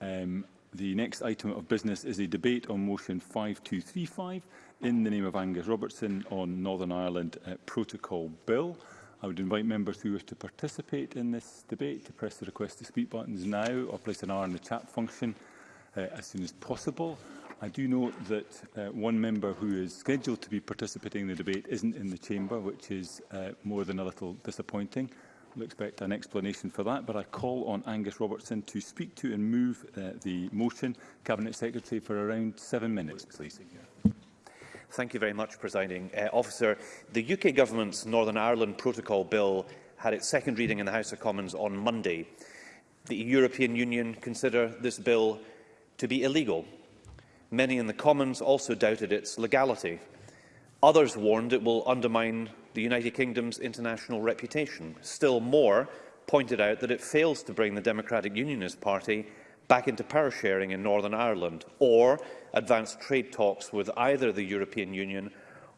Um, the next item of business is a debate on motion 5235 in the name of Angus Robertson on Northern Ireland uh, Protocol Bill. I would invite members who wish to participate in this debate to press the request to speak buttons now or place an R in the chat function uh, as soon as possible. I do note that uh, one member who is scheduled to be participating in the debate isn't in the chamber, which is uh, more than a little disappointing. We'll expect an explanation for that, but I call on Angus Robertson to speak to and move uh, the motion. Cabinet Secretary for around seven minutes, please. Thank you very much, Presiding uh, Officer. The UK Government's Northern Ireland Protocol Bill had its second reading in the House of Commons on Monday. The European Union consider this bill to be illegal. Many in the Commons also doubted its legality. Others warned it will undermine the United Kingdom's international reputation. Still more pointed out that it fails to bring the Democratic Unionist Party back into power sharing in Northern Ireland or advance trade talks with either the European Union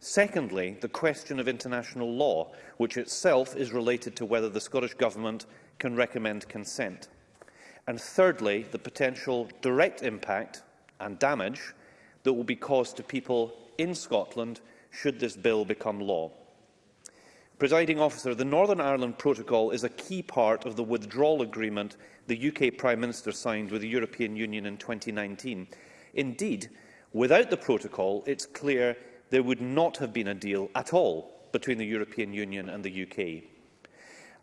Secondly, the question of international law, which itself is related to whether the Scottish Government can recommend consent. And thirdly, the potential direct impact and damage that will be caused to people in Scotland should this bill become law. Presiding officer, the Northern Ireland Protocol is a key part of the withdrawal agreement the UK Prime Minister signed with the European Union in 2019. Indeed, without the protocol, it's clear there would not have been a deal at all between the European Union and the UK.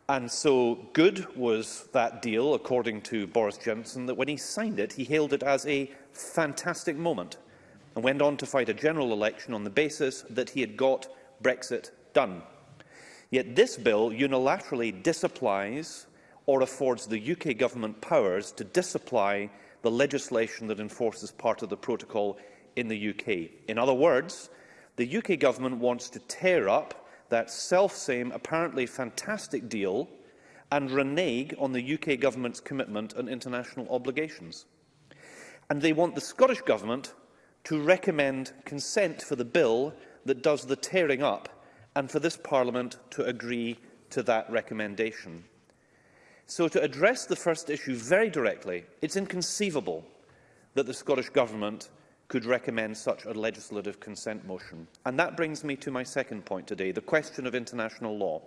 And so good was that deal, according to Boris Johnson, that when he signed it, he hailed it as a fantastic moment and went on to fight a general election on the basis that he had got Brexit done. Yet this bill unilaterally disapplies or affords the UK government powers to disapply the legislation that enforces part of the protocol in the UK. In other words, the UK government wants to tear up that self-same, apparently fantastic deal and renege on the UK government's commitment and international obligations. And they want the Scottish government to recommend consent for the bill that does the tearing up and for this Parliament to agree to that recommendation. So to address the first issue very directly, it's inconceivable that the Scottish Government could recommend such a legislative consent motion. And that brings me to my second point today, the question of international law.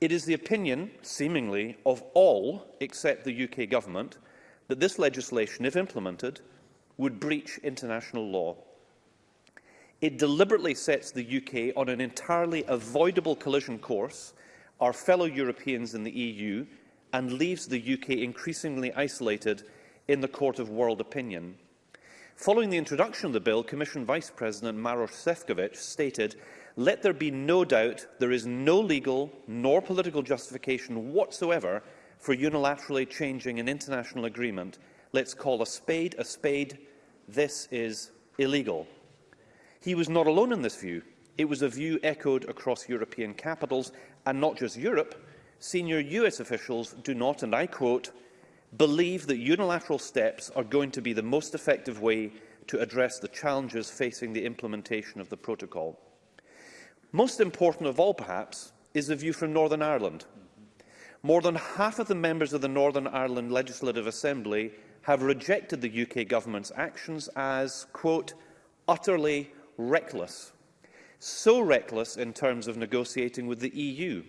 It is the opinion, seemingly, of all except the UK government that this legislation, if implemented, would breach international law. It deliberately sets the UK on an entirely avoidable collision course, our fellow Europeans in the EU, and leaves the UK increasingly isolated in the court of world opinion. Following the introduction of the bill, Commission Vice President Maros Sefcovic stated, let there be no doubt there is no legal nor political justification whatsoever for unilaterally changing an international agreement. Let's call a spade a spade. This is illegal. He was not alone in this view. It was a view echoed across European capitals, and not just Europe. Senior US officials do not, and I quote, believe that unilateral steps are going to be the most effective way to address the challenges facing the implementation of the protocol. Most important of all, perhaps, is the view from Northern Ireland. More than half of the members of the Northern Ireland Legislative Assembly have rejected the UK government's actions as, quote, utterly reckless. So reckless in terms of negotiating with the EU,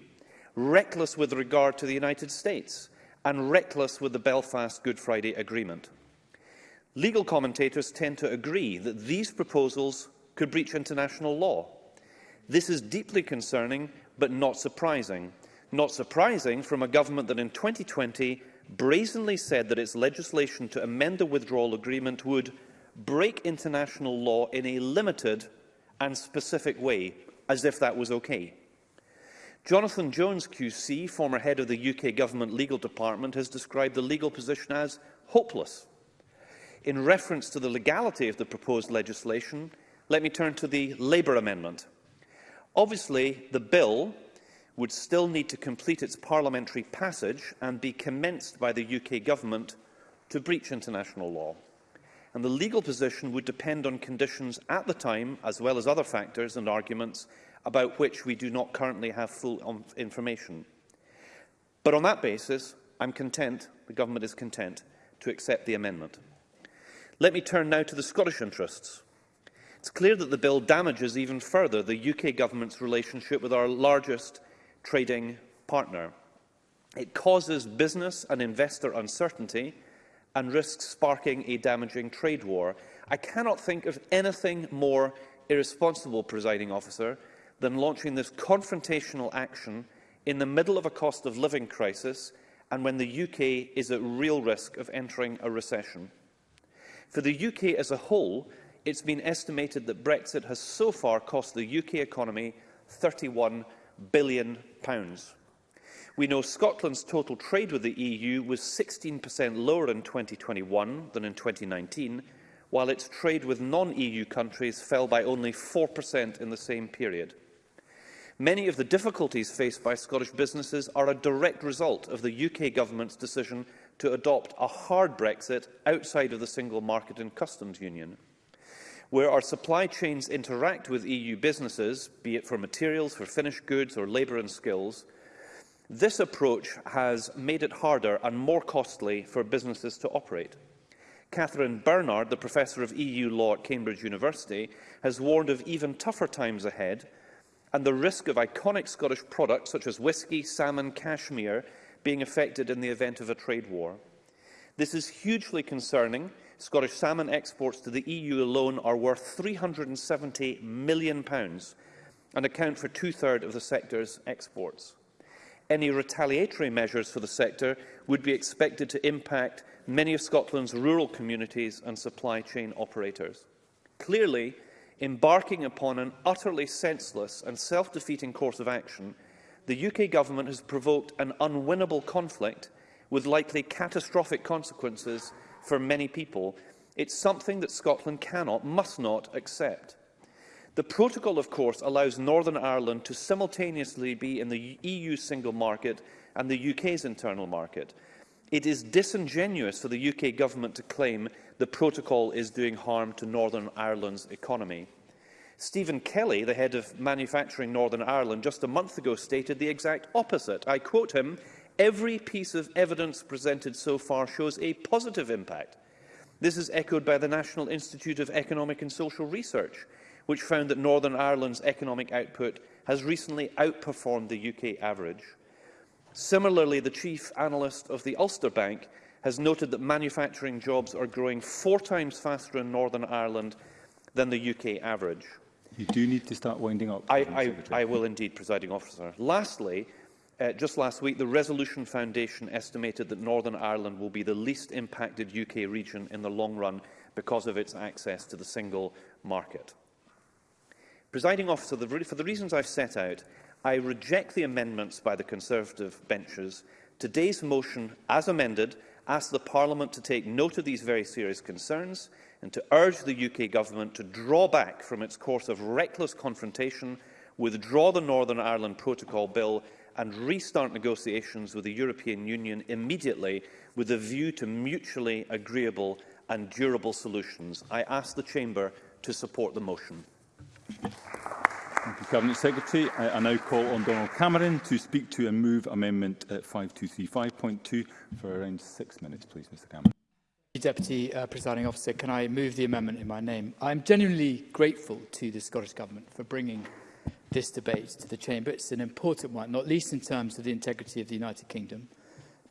reckless with regard to the United States, and reckless with the Belfast Good Friday Agreement. Legal commentators tend to agree that these proposals could breach international law. This is deeply concerning, but not surprising. Not surprising from a government that in 2020 brazenly said that its legislation to amend the withdrawal agreement would break international law in a limited and specific way, as if that was okay. Jonathan Jones QC, former head of the UK Government Legal Department, has described the legal position as hopeless. In reference to the legality of the proposed legislation, let me turn to the Labour Amendment. Obviously, the bill would still need to complete its parliamentary passage and be commenced by the UK Government to breach international law and the legal position would depend on conditions at the time, as well as other factors and arguments about which we do not currently have full information. But on that basis, I'm content, the government is content, to accept the amendment. Let me turn now to the Scottish interests. It's clear that the bill damages even further the UK government's relationship with our largest trading partner. It causes business and investor uncertainty and risks sparking a damaging trade war, I cannot think of anything more irresponsible, presiding officer, than launching this confrontational action in the middle of a cost of living crisis and when the UK is at real risk of entering a recession. For the UK as a whole, it's been estimated that Brexit has so far cost the UK economy £31 billion. Pounds. We know Scotland's total trade with the EU was 16% lower in 2021 than in 2019, while its trade with non-EU countries fell by only 4% in the same period. Many of the difficulties faced by Scottish businesses are a direct result of the UK government's decision to adopt a hard Brexit outside of the single market and customs union. Where our supply chains interact with EU businesses, be it for materials, for finished goods or labour and skills, This approach has made it harder and more costly for businesses to operate. Catherine Bernard, the Professor of EU Law at Cambridge University, has warned of even tougher times ahead and the risk of iconic Scottish products such as whisky, salmon, cashmere being affected in the event of a trade war. This is hugely concerning. Scottish salmon exports to the EU alone are worth £370 million and account for two-thirds of the sector's exports any retaliatory measures for the sector would be expected to impact many of Scotland's rural communities and supply chain operators. Clearly, embarking upon an utterly senseless and self-defeating course of action, the UK Government has provoked an unwinnable conflict with likely catastrophic consequences for many people. It's something that Scotland cannot, must not accept. The protocol, of course, allows Northern Ireland to simultaneously be in the EU single market and the UK's internal market. It is disingenuous for the UK government to claim the protocol is doing harm to Northern Ireland's economy. Stephen Kelly, the head of Manufacturing Northern Ireland, just a month ago stated the exact opposite. I quote him, every piece of evidence presented so far shows a positive impact. This is echoed by the National Institute of Economic and Social Research which found that Northern Ireland's economic output has recently outperformed the UK average. Similarly, the chief analyst of the Ulster Bank has noted that manufacturing jobs are growing four times faster in Northern Ireland than the UK average. You do need to start winding up. I, I, I will indeed, presiding officer. Lastly, uh, just last week, the Resolution Foundation estimated that Northern Ireland will be the least impacted UK region in the long run because of its access to the single market. Presiding officer, the, for the reasons I've set out, I reject the amendments by the Conservative benches. Today's motion, as amended, asks the Parliament to take note of these very serious concerns and to urge the UK Government to draw back from its course of reckless confrontation, withdraw the Northern Ireland Protocol Bill and restart negotiations with the European Union immediately with a view to mutually agreeable and durable solutions. I ask the Chamber to support the motion. Thank you, Cabinet Secretary. I, I now call on Donald Cameron to speak to and move Amendment 5235.2 uh, for around six minutes, please, Mr Cameron. Deputy uh, Presiding Officer, can I move the amendment in my name? I'm genuinely grateful to the Scottish Government for bringing this debate to the Chamber. It's an important one, not least in terms of the integrity of the United Kingdom,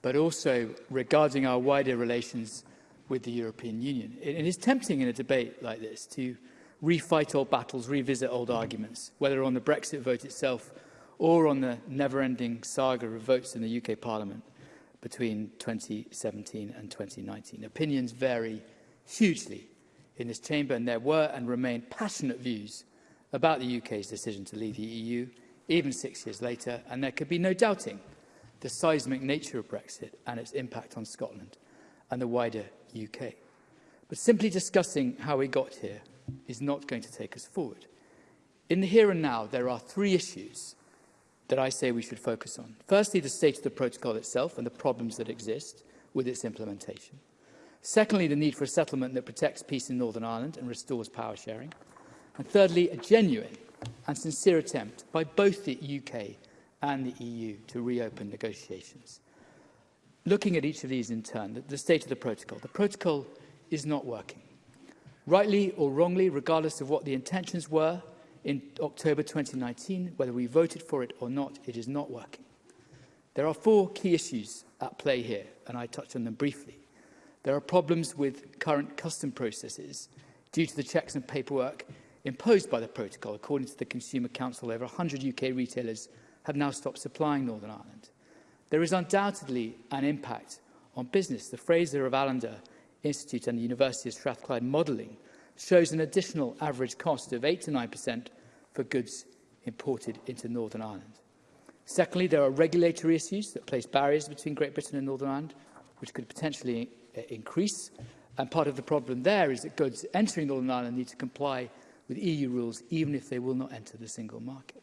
but also regarding our wider relations with the European Union. It, it is tempting in a debate like this to refight old battles, revisit old arguments, whether on the Brexit vote itself or on the never-ending saga of votes in the UK Parliament between 2017 and 2019. Opinions vary hugely in this chamber, and there were and remain passionate views about the UK's decision to leave the EU, even six years later, and there could be no doubting the seismic nature of Brexit and its impact on Scotland and the wider UK. But simply discussing how we got here is not going to take us forward. In the here and now, there are three issues that I say we should focus on. Firstly, the state of the protocol itself and the problems that exist with its implementation. Secondly, the need for a settlement that protects peace in Northern Ireland and restores power sharing. And thirdly, a genuine and sincere attempt by both the UK and the EU to reopen negotiations. Looking at each of these in turn, the, state of the protocol. The protocol is not working. Rightly or wrongly, regardless of what the intentions were in October 2019, whether we voted for it or not, it is not working. There are four key issues at play here, and I touched on them briefly. There are problems with current custom processes due to the checks and paperwork imposed by the protocol. According to the Consumer Council, over 100 UK retailers have now stopped supplying Northern Ireland. There is undoubtedly an impact on business. The Fraser of Allender Institute and the University of Strathclyde modelling shows an additional average cost of 8 to 9% for goods imported into Northern Ireland. Secondly, there are regulatory issues that place barriers between Great Britain and Northern Ireland, which could potentially uh, increase. And part of the problem there is that goods entering Northern Ireland need to comply with EU rules, even if they will not enter the single market.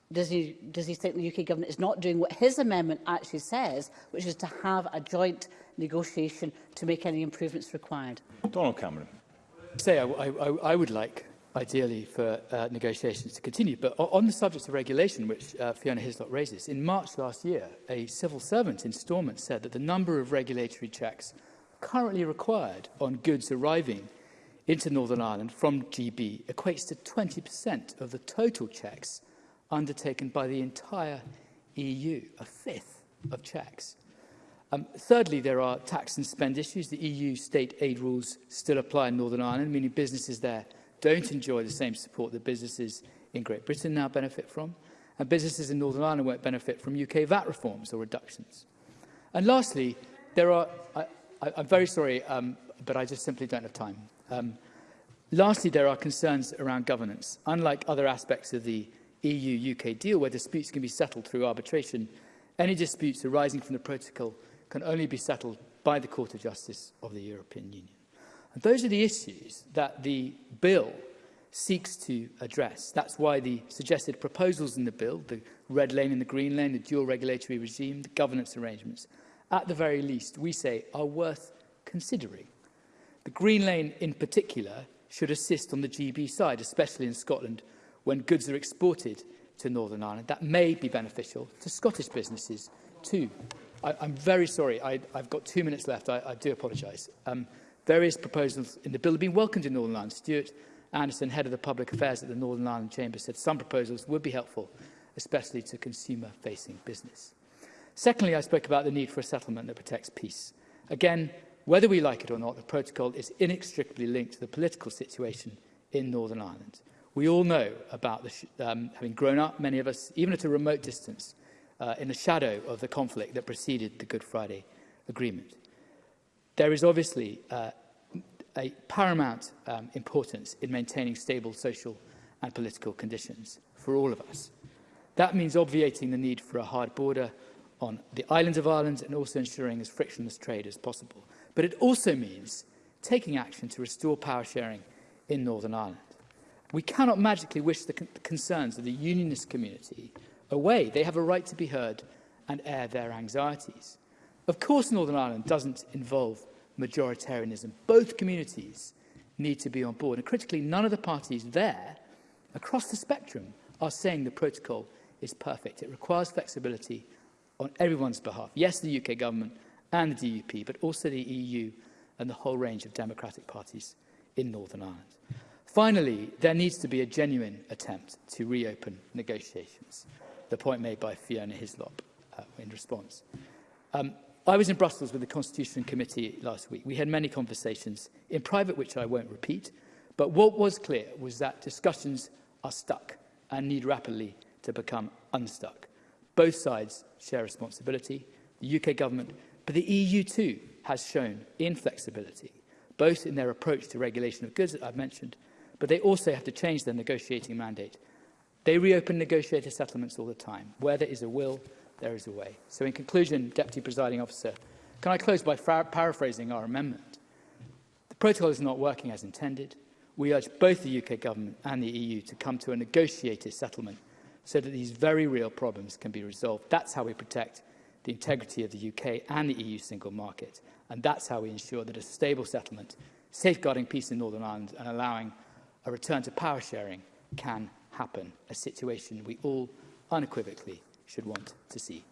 does he, does he think the UK government is not doing what his amendment actually says, which is to have a joint negotiation to make any improvements required? Donald Cameron. Say, I, I, I would like ideally for uh, negotiations to continue. But on the subject of regulation, which uh, Fiona Hislop raises, in March last year, a civil servant in Stormont said that the number of regulatory checks currently required on goods arriving into Northern Ireland from GB equates to 20% of the total checks undertaken by the entire EU, a fifth of checks. Um, thirdly, there are tax and spend issues. The EU state aid rules still apply in Northern Ireland, meaning businesses there don't enjoy the same support that businesses in Great Britain now benefit from, and businesses in Northern Ireland won't benefit from UK VAT reforms or reductions. And lastly, there are, I, I, I'm very sorry, um, but I just simply don't have time. Um, lastly, there are concerns around governance. Unlike other aspects of the EU-UK deal, where disputes can be settled through arbitration, any disputes arising from the protocol can only be settled by the Court of Justice of the European Union. And those are the issues that the bill seeks to address. That's why the suggested proposals in the bill, the red lane and the green lane, the dual regulatory regime, the governance arrangements, at the very least, we say, are worth considering. The green lane in particular should assist on the GB side, especially in Scotland, when goods are exported to Northern Ireland. That may be beneficial to Scottish businesses too. I, I'm very sorry, I, I've got two minutes left, I, I do apologise. Um, Various proposals in the bill have been welcomed in Northern Ireland. Stuart Anderson, Head of the Public Affairs at the Northern Ireland Chamber, said some proposals would be helpful, especially to consumer-facing business. Secondly, I spoke about the need for a settlement that protects peace. Again, whether we like it or not, the protocol is inextricably linked to the political situation in Northern Ireland. We all know about the, um, having grown up, many of us, even at a remote distance, uh, in the shadow of the conflict that preceded the Good Friday Agreement. There is obviously uh, a paramount um, importance in maintaining stable social and political conditions for all of us. That means obviating the need for a hard border on the islands of Ireland and also ensuring as frictionless trade as possible. But it also means taking action to restore power sharing in Northern Ireland. We cannot magically wish the con concerns of the unionist community away. They have a right to be heard and air their anxieties. Of course, Northern Ireland doesn't involve majoritarianism. Both communities need to be on board. And critically, none of the parties there, across the spectrum, are saying the protocol is perfect. It requires flexibility on everyone's behalf. Yes, the UK government and the DUP, but also the EU and the whole range of democratic parties in Northern Ireland. Finally, there needs to be a genuine attempt to reopen negotiations, the point made by Fiona Hislop uh, in response. Um, I was in Brussels with the Constitution Committee last week. We had many conversations, in private which I won't repeat, but what was clear was that discussions are stuck and need rapidly to become unstuck. Both sides share responsibility, the UK government, but the EU too has shown inflexibility, both in their approach to regulation of goods that I've mentioned, but they also have to change their negotiating mandate. They reopen negotiated settlements all the time. Where there is a will, there is a way. So in conclusion, Deputy Presiding Officer, can I close by paraphrasing our amendment? The protocol is not working as intended. We urge both the UK government and the EU to come to a negotiated settlement so that these very real problems can be resolved. That's how we protect the integrity of the UK and the EU single market. And that's how we ensure that a stable settlement, safeguarding peace in Northern Ireland and allowing a return to power sharing can happen, a situation we all unequivocally should want to see.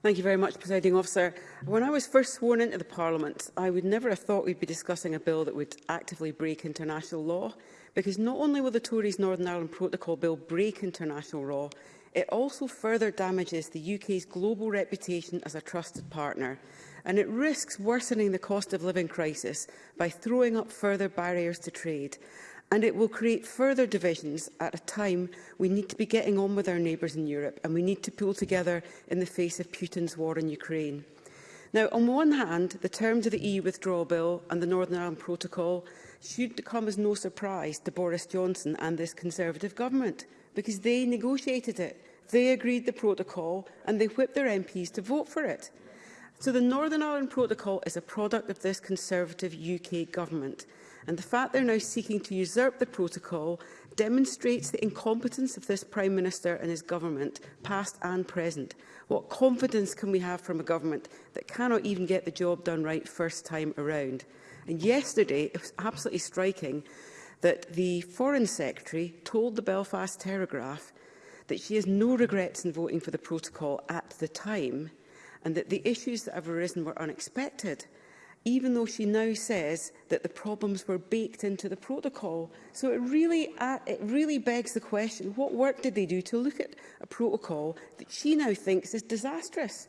Thank you very much, Presiding Officer. When I was first sworn into the Parliament, I would never have thought we'd be discussing a bill that would actively break international law because not only will the Tories' Northern Ireland Protocol Bill break international law, it also further damages the UK's global reputation as a trusted partner, and it risks worsening the cost of living crisis by throwing up further barriers to trade. And it will create further divisions at a time we need to be getting on with our neighbours in Europe and we need to pull together in the face of Putin's war in Ukraine. Now, on one hand, the terms of the EU withdrawal bill and the Northern Ireland Protocol should come as no surprise to Boris Johnson and this Conservative government, because they negotiated it, they agreed the protocol and they whipped their MPs to vote for it. So the Northern Ireland Protocol is a product of this Conservative UK government. And the fact they're now seeking to usurp the protocol demonstrates the incompetence of this Prime Minister and his government, past and present. What confidence can we have from a government that cannot even get the job done right first time around? And yesterday, it was absolutely striking that the Foreign Secretary told the Belfast Telegraph that she has no regrets in voting for the protocol at the time and that the issues that have arisen were unexpected, even though she now says that the problems were baked into the protocol. So it really, uh, it really begs the question, what work did they do to look at a protocol that she now thinks is disastrous?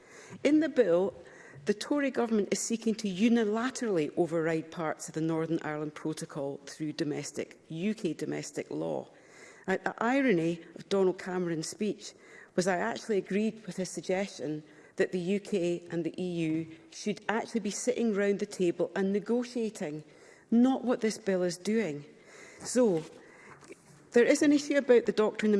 In the bill, The Tory government is seeking to unilaterally override parts of the Northern Ireland Protocol through domestic, UK domestic law. And the irony of Donald Cameron's speech was I actually agreed with his suggestion that the UK and the EU should actually be sitting round the table and negotiating, not what this bill is doing. So, There is an issue about the doctrine of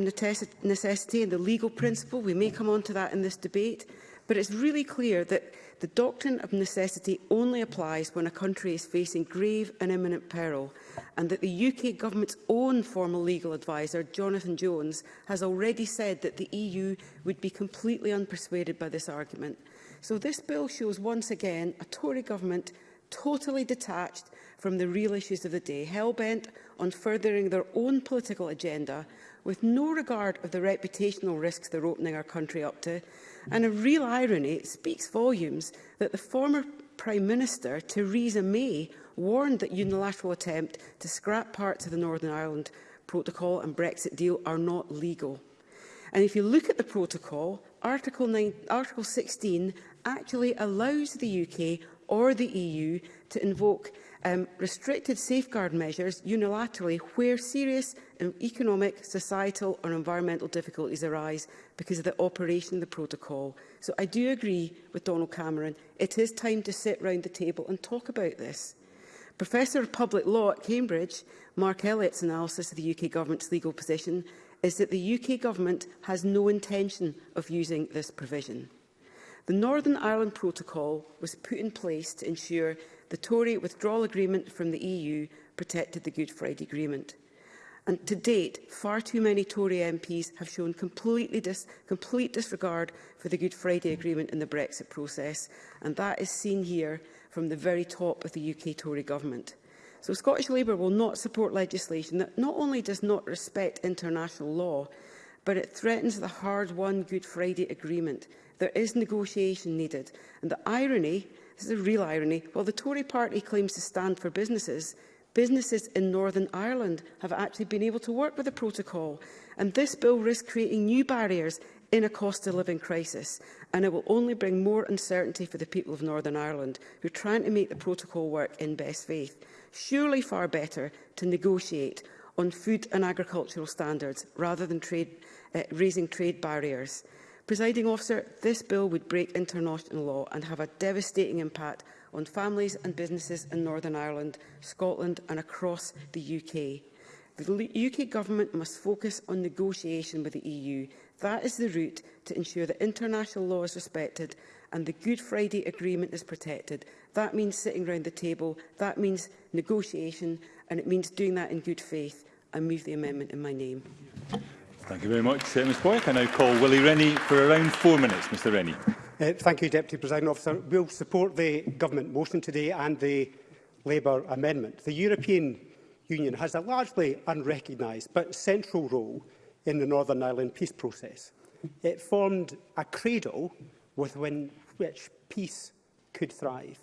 necessity and the legal principle. We may come on to that in this debate but it's really clear that the doctrine of necessity only applies when a country is facing grave and imminent peril, and that the UK government's own formal legal adviser, Jonathan Jones, has already said that the EU would be completely unpersuaded by this argument. So this bill shows once again a Tory government totally detached from the real issues of the day, hell-bent on furthering their own political agenda, with no regard of the reputational risks they're opening our country up to, And a real irony speaks volumes that the former Prime Minister, Theresa May, warned that unilateral attempt to scrap parts of the Northern Ireland Protocol and Brexit deal are not legal. And if you look at the protocol, Article, 9, Article 16 actually allows the UK or the EU to invoke um, restrictive safeguard measures unilaterally where serious economic, societal or environmental difficulties arise because of the operation of the protocol. So I do agree with Donald Cameron. It is time to sit round the table and talk about this. Professor of Public Law at Cambridge, Mark Elliott's analysis of the UK Government's legal position is that the UK Government has no intention of using this provision. The Northern Ireland Protocol was put in place to ensure the Tory withdrawal agreement from the EU protected the Good Friday Agreement. And to date, far too many Tory MPs have shown completely dis complete disregard for the Good Friday Agreement in the Brexit process, and that is seen here from the very top of the UK Tory government. So Scottish Labour will not support legislation that not only does not respect international law, but it threatens the hard-won Good Friday Agreement. There is negotiation needed, and the irony This is the real irony. While the Tory party claims to stand for businesses, businesses in Northern Ireland have actually been able to work with the protocol. And this bill risks creating new barriers in a cost of living crisis. And it will only bring more uncertainty for the people of Northern Ireland who are trying to make the protocol work in best faith. Surely far better to negotiate on food and agricultural standards rather than trade, uh, raising trade barriers. Presiding officer, this bill would break international law and have a devastating impact on families and businesses in Northern Ireland, Scotland and across the UK. The UK Government must focus on negotiation with the EU. That is the route to ensure that international law is respected and the Good Friday Agreement is protected. That means sitting around the table, that means negotiation, and it means doing that in good faith. I move the amendment in my name. Thank you very much, uh, Ms Boyack. I now call Willie Rennie for around four minutes. Mr Rennie. Uh, thank you, Deputy President Officer. We'll support the Government motion today and the Labour amendment. The European Union has a largely unrecognised but central role in the Northern Ireland peace process. It formed a cradle with which peace could thrive.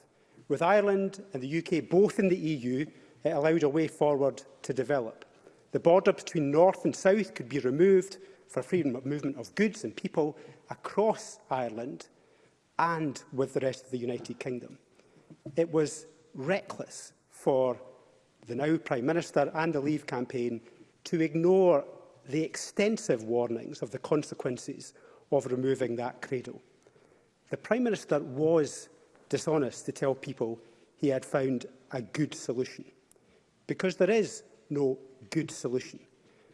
With Ireland and the UK both in the EU, it allowed a way forward to develop. The border between north and south could be removed for freedom of movement of goods and people across Ireland and with the rest of the United Kingdom. It was reckless for the now Prime Minister and the Leave campaign to ignore the extensive warnings of the consequences of removing that cradle. The Prime Minister was dishonest to tell people he had found a good solution, because there is no good solution.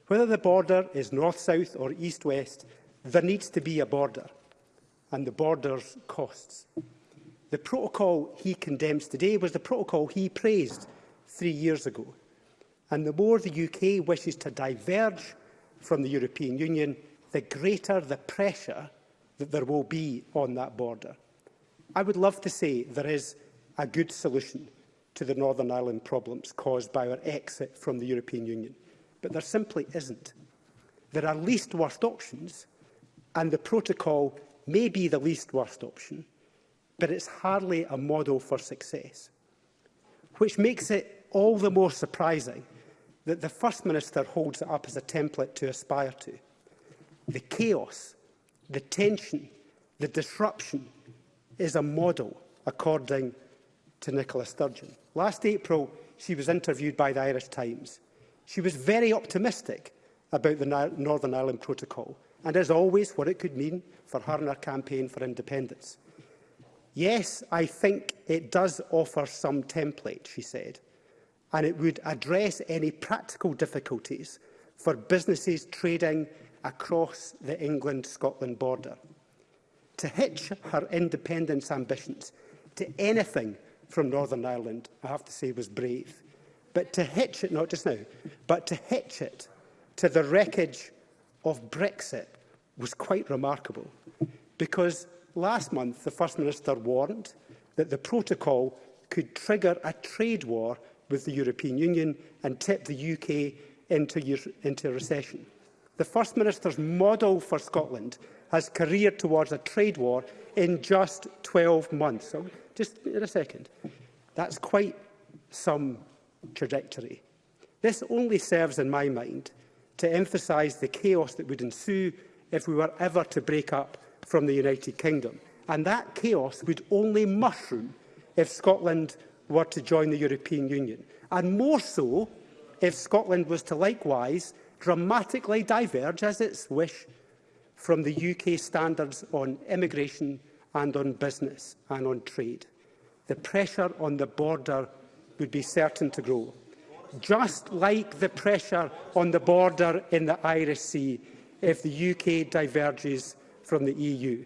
Whether the border is north-south or east-west, there needs to be a border, and the border's costs. The protocol he condemns today was the protocol he praised three years ago. And the more the UK wishes to diverge from the European Union, the greater the pressure that there will be on that border. I would love to say there is a good solution to the Northern Ireland problems caused by our exit from the European Union. But there simply isn't. There are least worst options, and the protocol may be the least worst option, but it's hardly a model for success, which makes it all the more surprising that the First Minister holds it up as a template to aspire to. The chaos, the tension, the disruption is a model, according to Nicola Sturgeon. Last April, she was interviewed by the Irish Times. She was very optimistic about the Northern Ireland Protocol and, as always, what it could mean for her and her campaign for independence. Yes, I think it does offer some template, she said, and it would address any practical difficulties for businesses trading across the England-Scotland border. To hitch her independence ambitions to anything from Northern Ireland, I have to say, was brave. But to hitch it, not just now, but to hitch it to the wreckage of Brexit was quite remarkable. Because last month, the First Minister warned that the protocol could trigger a trade war with the European Union and tip the UK into, into recession. The First Minister's model for Scotland has careered towards a trade war in just 12 months. So just in a second. That's quite some trajectory. This only serves, in my mind, to emphasise the chaos that would ensue if we were ever to break up from the United Kingdom. And that chaos would only mushroom if Scotland were to join the European Union. And more so if Scotland was to likewise dramatically diverge, as its wish from the UK standards on immigration and on business and on trade. The pressure on the border would be certain to grow. Just like the pressure on the border in the Irish Sea if the UK diverges from the EU.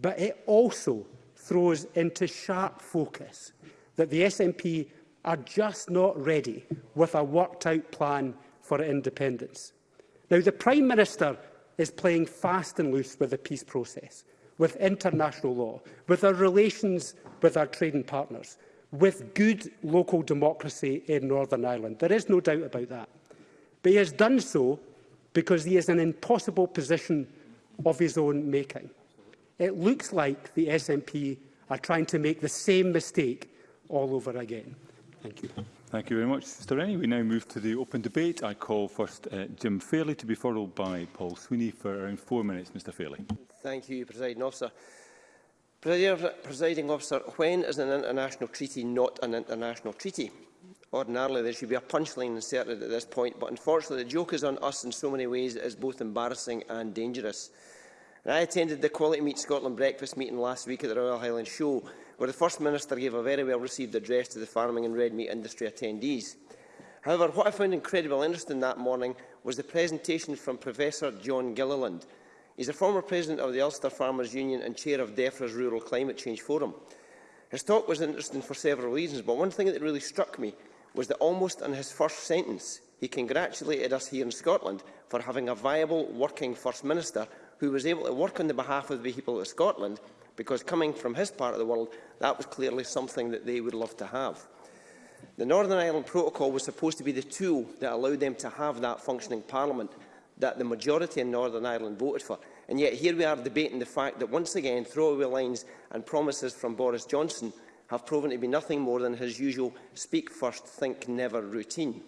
But it also throws into sharp focus that the SNP are just not ready with a worked-out plan for independence. Now, the Prime Minister is playing fast and loose with the peace process, with international law, with our relations with our trading partners, with good local democracy in Northern Ireland. There is no doubt about that. But he has done so because he is in an impossible position of his own making. It looks like the SNP are trying to make the same mistake all over again. Thank you. Thank you very much, Mr Rennie. We now move to the open debate. I call first uh, Jim Fairley to be followed by Paul Sweeney for around four minutes. Mr Fairley. Thank you, Presiding Officer. Presiding Officer, when is an international treaty not an international treaty? Ordinarily, there should be a punchline inserted at this point, but unfortunately, the joke is on us in so many ways it is both embarrassing and dangerous. And I attended the Quality Meet Scotland breakfast meeting last week at the Royal Highland Show, where the First Minister gave a very well-received address to the farming and red meat industry attendees. However, what I found incredibly interesting that morning was the presentation from Professor John Gilliland. He's a former president of the Ulster Farmers Union and chair of DEFRA's Rural Climate Change Forum. His talk was interesting for several reasons, but one thing that really struck me was that almost in his first sentence, he congratulated us here in Scotland for having a viable, working First Minister who was able to work on the behalf of the people of Scotland because coming from his part of the world, that was clearly something that they would love to have. The Northern Ireland Protocol was supposed to be the tool that allowed them to have that functioning parliament that the majority in Northern Ireland voted for. And yet here we are debating the fact that once again throwaway lines and promises from Boris Johnson have proven to be nothing more than his usual speak first, think never routine.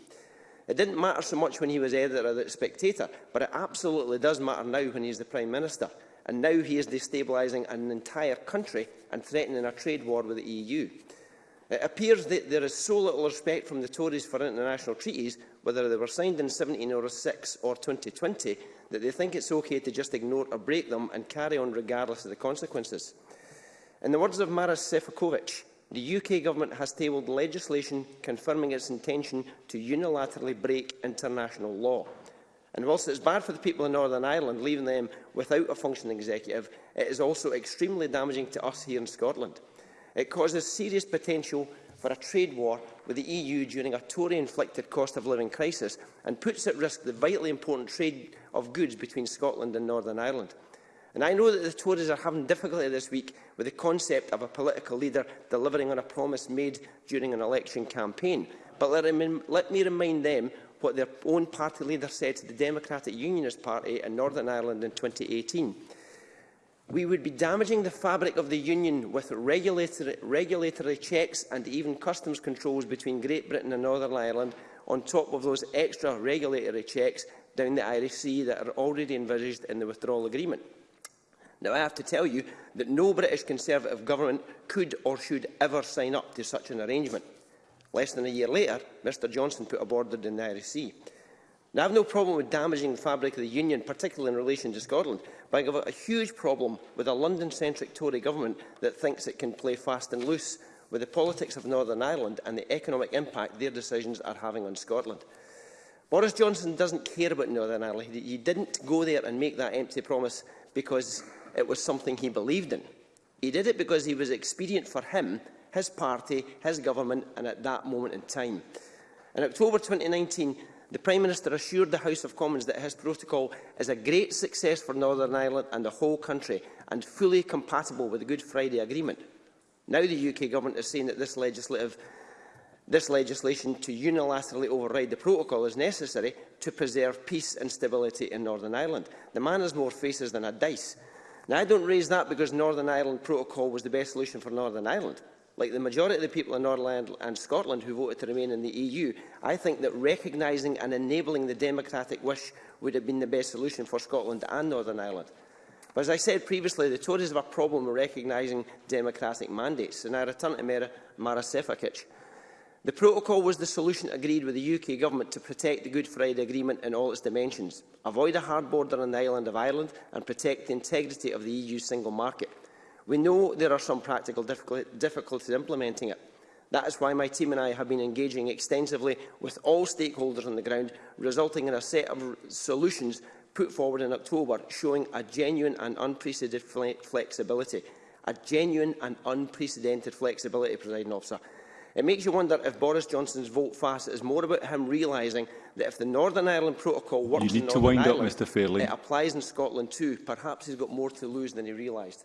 It didn't matter so much when he was editor of The Spectator, but it absolutely does matter now when he's the Prime Minister. And now he is destabilising an entire country and threatening a trade war with the EU. It appears that there is so little respect from the Tories for international treaties, whether they were signed in 1706 or 2020, that they think it's okay to just ignore or break them and carry on regardless of the consequences. In the words of Maris Sefakovic, the UK Government has tabled legislation confirming its intention to unilaterally break international law. And whilst it's bad for the people of Northern Ireland, leaving them without a functioning executive, it is also extremely damaging to us here in Scotland. It causes serious potential for a trade war with the EU during a Tory-inflicted cost-of-living crisis and puts at risk the vitally important trade of goods between Scotland and Northern Ireland. And I know that the Tories are having difficulty this week with the concept of a political leader delivering on a promise made during an election campaign. But let me remind them what their own party leader said to the Democratic Unionist Party in Northern Ireland in 2018. We would be damaging the fabric of the Union with regulatory, regulatory checks and even customs controls between Great Britain and Northern Ireland on top of those extra regulatory checks down the Irish Sea that are already envisaged in the withdrawal agreement. Now, I have to tell you that no British Conservative government could or should ever sign up to such an arrangement. Less than a year later, Mr Johnson put a border in the Irish Sea. Now, I have no problem with damaging the fabric of the union, particularly in relation to Scotland, but I have a huge problem with a London-centric Tory government that thinks it can play fast and loose with the politics of Northern Ireland and the economic impact their decisions are having on Scotland. Boris Johnson doesn't care about Northern Ireland. He didn't go there and make that empty promise because it was something he believed in. He did it because he was expedient for him his party, his government and at that moment in time. In October 2019, the Prime Minister assured the House of Commons that his protocol is a great success for Northern Ireland and the whole country and fully compatible with the Good Friday Agreement. Now the UK Government is saying that this, legislative, this legislation to unilaterally override the protocol is necessary to preserve peace and stability in Northern Ireland. The man has more faces than a dice. Now, I don't raise that because Northern Ireland protocol was the best solution for Northern Ireland like the majority of the people in Northern and Scotland who voted to remain in the EU, I think that recognising and enabling the democratic wish would have been the best solution for Scotland and Northern Ireland. But as I said previously, the Tories have a problem with recognising democratic mandates, and I return to Mara, Mara Sefakic. The protocol was the solution agreed with the UK Government to protect the Good Friday Agreement in all its dimensions, avoid a hard border on the island of Ireland and protect the integrity of the EU single market. We know there are some practical difficulties implementing it. That is why my team and I have been engaging extensively with all stakeholders on the ground, resulting in a set of solutions put forward in October, showing a genuine and unprecedented flexibility. A genuine and unprecedented flexibility, President Officer. It makes you wonder if Boris Johnson's vote fast is more about him realising that if the Northern Ireland Protocol works in Northern Ireland, up, Mr. it applies in Scotland too. Perhaps he's got more to lose than he realised.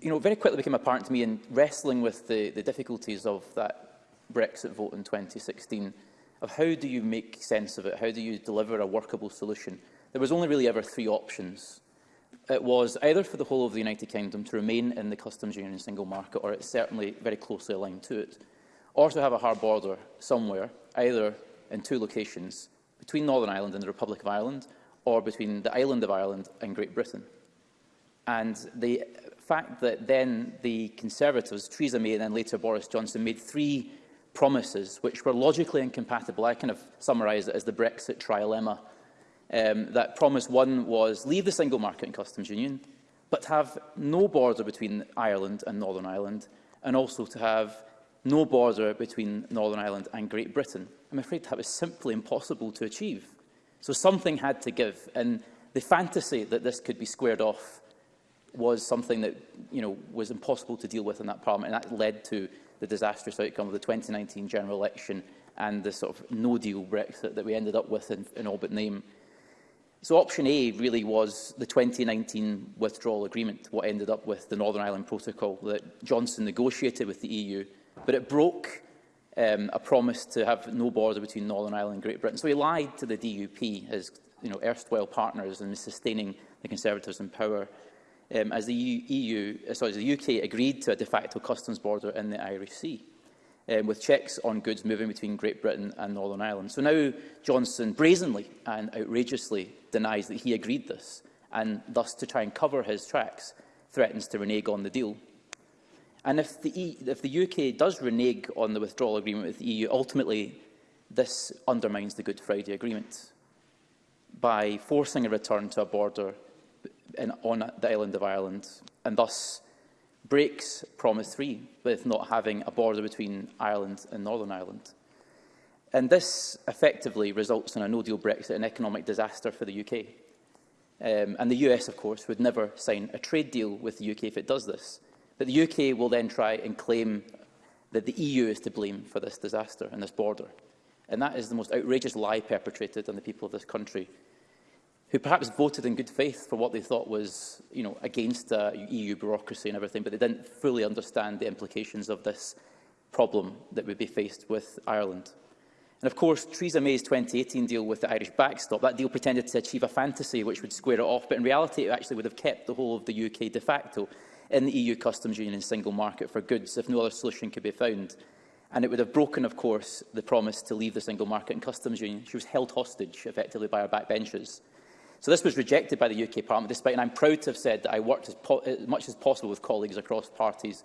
you know, very quickly became apparent to me in wrestling with the, the difficulties of that Brexit vote in 2016, of how do you make sense of it? How do you deliver a workable solution? There was only really ever three options. It was either for the whole of the United Kingdom to remain in the customs union single market, or it's certainly very closely aligned to it, or to have a hard border somewhere, either in two locations, between Northern Ireland and the Republic of Ireland, or between the island of Ireland and Great Britain. And the fact that then the Conservatives, Theresa May and then later Boris Johnson, made three promises which were logically incompatible. I kind of summarise it as the Brexit trilemma. Um, that promise one was leave the single market and customs union, but have no border between Ireland and Northern Ireland, and also to have no border between Northern Ireland and Great Britain. I'm afraid that was simply impossible to achieve. So something had to give. And the fantasy that this could be squared off was something that you know, was impossible to deal with in that parliament. And that led to the disastrous outcome of the 2019 general election and the sort of no-deal Brexit that we ended up with in, in all but name. So option A really was the 2019 withdrawal agreement, what ended up with the Northern Ireland Protocol that Johnson negotiated with the EU. But it broke um, a promise to have no border between Northern Ireland and Great Britain. So he lied to the DUP, his you know, erstwhile partners, in sustaining the Conservatives in power um, as the, EU, e uh, sorry, the UK agreed to a de facto customs border in the Irish Sea. Um, with checks on goods moving between Great Britain and Northern Ireland. So now Johnson brazenly and outrageously denies that he agreed this and thus to try and cover his tracks threatens to renege on the deal. And if the, e if the UK does renege on the withdrawal agreement with the EU, ultimately this undermines the Good Friday Agreement by forcing a return to a border in, on the island of Ireland and thus breaks Promise 3 with not having a border between Ireland and Northern Ireland. And this effectively results in a no-deal Brexit an economic disaster for the UK. Um, and the US, of course, would never sign a trade deal with the UK if it does this that the UK will then try and claim that the EU is to blame for this disaster and this border. And that is the most outrageous lie perpetrated on the people of this country, who perhaps voted in good faith for what they thought was you know, against uh, EU bureaucracy and everything, but they didn't fully understand the implications of this problem that would be faced with Ireland. And of course, Theresa May's 2018 deal with the Irish backstop, that deal pretended to achieve a fantasy which would square it off, but in reality it actually would have kept the whole of the UK de facto in the EU customs union and single market for goods if no other solution could be found. And it would have broken, of course, the promise to leave the single market and customs union. She was held hostage, effectively, by our backbenchers. So this was rejected by the UK Parliament, despite, and I'm proud to have said that I worked as, as much as possible with colleagues across parties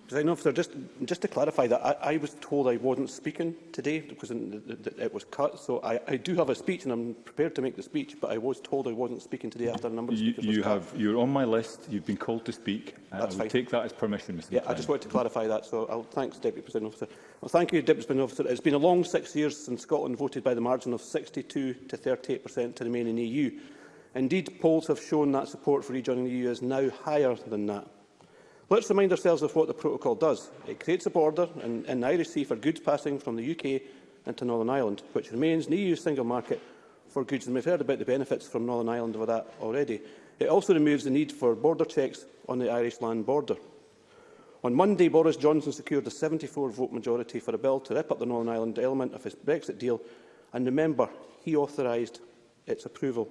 I know just, just to clarify that, I, I was told I wasn't speaking today because it was cut, so I, I do have a speech and I'm prepared to make the speech, but I was told I wasn't speaking today after a number of speakers you, you have, You're on my list, you've been called to speak, That's I fine. take that as permission, Mr Yeah, I just wanted to clarify that, so I'll thanks Deputy President Officer. Well, thank you, Deputy President Officer. It's been a long six years since Scotland voted by the margin of 62 to 38% to remain in the EU. Indeed, polls have shown that support for rejoining the EU is now higher than that. Let's remind ourselves of what the protocol does. It creates a border in, in the Irish Sea for goods passing from the UK into Northern Ireland, which remains an EU single market for goods, and we've heard about the benefits from Northern Ireland over that already. It also removes the need for border checks on the Irish land border. On Monday, Boris Johnson secured a 74-vote majority for a bill to rip up the Northern Ireland element of his Brexit deal, and remember, he authorised its approval.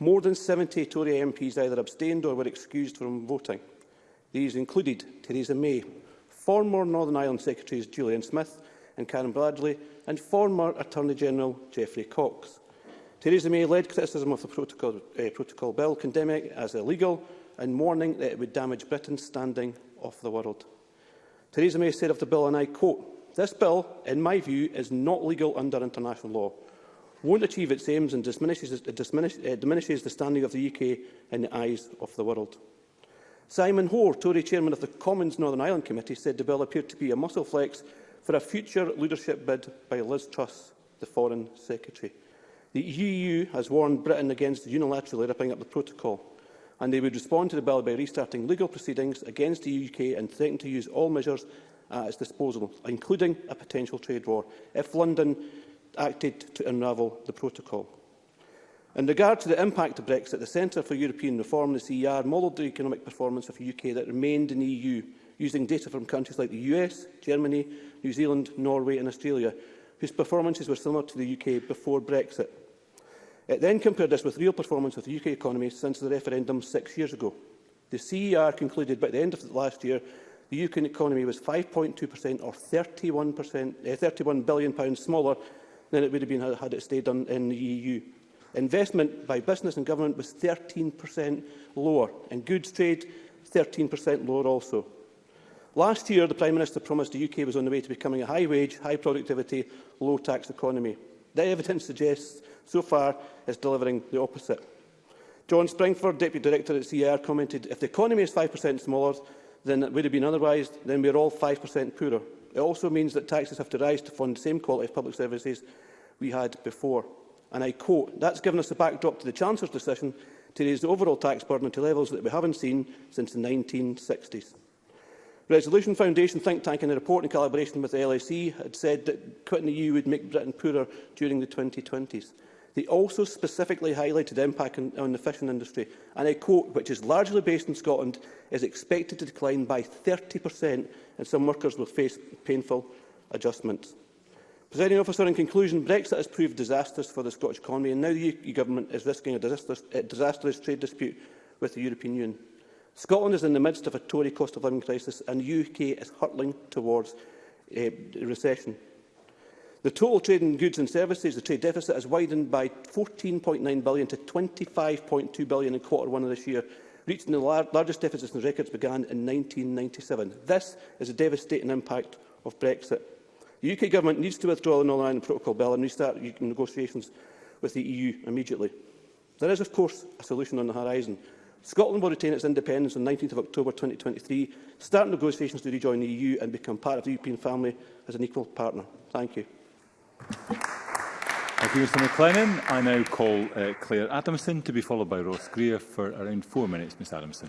More than 70 Tory MPs either abstained or were excused from voting. These included Theresa May, former Northern Ireland Secretaries Julian Smith and Karen Bradley, and former Attorney-General Geoffrey Cox. Theresa May led criticism of the protocol, uh, protocol bill, condemning it as illegal and warning that it would damage Britain's standing off the world. Theresa May said of the bill, and I quote, This bill, in my view, is not legal under international law, won't achieve its aims and diminishes, uh, diminish, uh, diminishes the standing of the UK in the eyes of the world. Simon Hoare, Tory chairman of the Commons Northern Ireland Committee, said the bill appeared to be a muscle flex for a future leadership bid by Liz Truss, the Foreign Secretary. The EU has warned Britain against unilaterally ripping up the protocol, and they would respond to the bill by restarting legal proceedings against the UK and threatening to use all measures at its disposal, including a potential trade war, if London acted to unravel the protocol. In regard to the impact of Brexit, the Centre for European Reform, the CER, modelled the economic performance of the UK that remained in the EU, using data from countries like the US, Germany, New Zealand, Norway and Australia, whose performances were similar to the UK before Brexit. It then compared this with real performance of the UK economy since the referendum six years ago. The CER concluded by the end of last year the UK economy was 5.2% or £31, eh, £31 billion smaller than it would have been had it stayed in the EU. Investment by business and government was 13% lower, and goods trade 13% lower also. Last year, the Prime Minister promised the UK was on the way to becoming a high-wage, high-productivity, low-tax economy. The evidence suggests so far is delivering the opposite. John Springford, Deputy Director at CER, commented, if the economy is 5% smaller than it would have been otherwise, then we are all 5% poorer. It also means that taxes have to rise to fund the same quality of public services we had before and I quote, that's given us the backdrop to the Chancellor's decision to raise the overall tax burden to levels that we haven't seen since the 1960s. Resolution Foundation think tank in a report in collaboration with the LSE had said that quitting the EU would make Britain poorer during the 2020s. They also specifically highlighted the impact on, on the fishing industry, and I quote, which is largely based in Scotland, is expected to decline by 30% and some workers will face painful adjustments. Presiding officer, in conclusion, Brexit has proved disastrous for the Scottish economy and now the UK Government is risking a disastrous, a disastrous trade dispute with the European Union. Scotland is in the midst of a Tory cost of living crisis and the UK is hurtling towards uh, recession. The total trade in goods and services, the trade deficit, has widened by £14.9 billion to £25.2 billion in quarter one of this year, reaching the lar largest deficit since records began in 1997. This is a devastating impact of Brexit. The UK Government needs to withdraw the Northern Ireland Protocol Bill and restart negotiations with the EU immediately. There is, of course, a solution on the horizon. Scotland will retain its independence on 19 October 2023, start negotiations to rejoin the EU and become part of the European family as an equal partner. Thank you. Thank you, Mr McLennan. I now call uh, Claire Adamson to be followed by Ross Greer for around four minutes. Ms Adamson.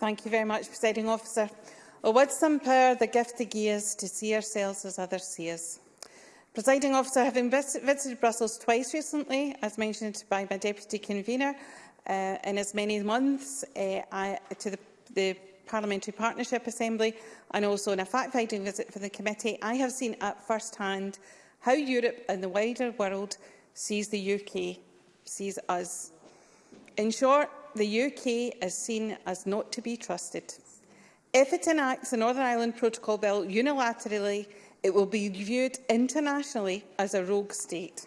Thank you very much, Presiding Officer. Or with some power, the gift of gears to see ourselves as others see us. Presiding officer, having visited Brussels twice recently, as mentioned by my deputy convener, uh, in as many months uh, I, to the, the Parliamentary Partnership Assembly and also in a fact-finding visit for the committee, I have seen at first hand how Europe and the wider world sees the UK, sees us. In short, the UK is seen as not to be trusted. If it enacts the Northern Ireland Protocol Bill unilaterally, it will be viewed internationally as a rogue state.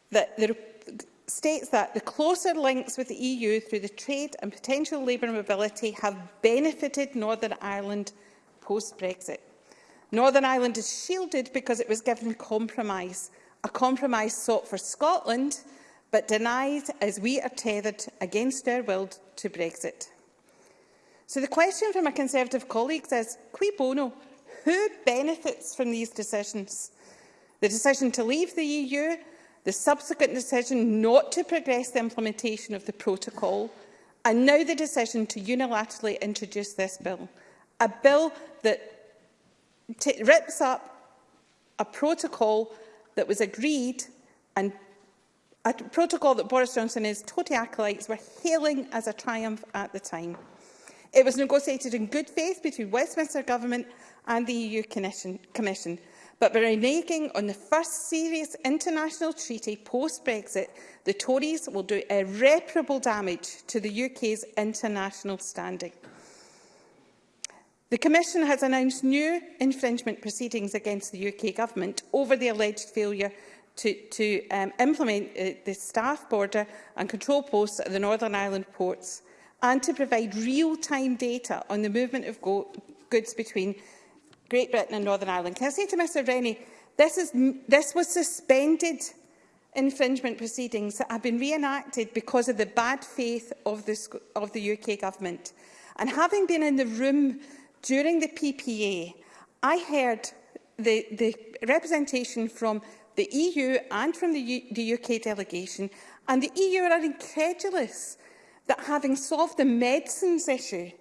that the states that the closer links with the EU through the trade and potential labour mobility have benefited Northern Ireland post-Brexit. Northern Ireland is shielded because it was given compromise, a compromise sought for Scotland, but denied as we are tethered against our will to Brexit. So the question from my Conservative colleagues is, cui bono Who benefits from these decisions? The decision to leave the EU, the subsequent decision not to progress the implementation of the protocol, and now the decision to unilaterally introduce this bill. A bill that rips up a protocol that was agreed and a protocol that Boris Johnson and his Tory acolytes were hailing as a triumph at the time. It was negotiated in good faith between Westminster Government and the EU Commission, Commission but by reneging on the first serious international treaty post-Brexit, the Tories will do irreparable damage to the UK's international standing. The Commission has announced new infringement proceedings against the UK Government over the alleged failure to, to um, implement uh, the staff border and control posts at the Northern Ireland ports and to provide real-time data on the movement of goods between Great Britain and Northern Ireland. Can I say to Mr Rennie, this, is, this was suspended infringement proceedings that have been reenacted because of the bad faith of the, of the UK government. And having been in the room during the PPA, I heard the, the representation from the EU and from the, U the UK delegation, and the EU are incredulous that having solved the medicines issue,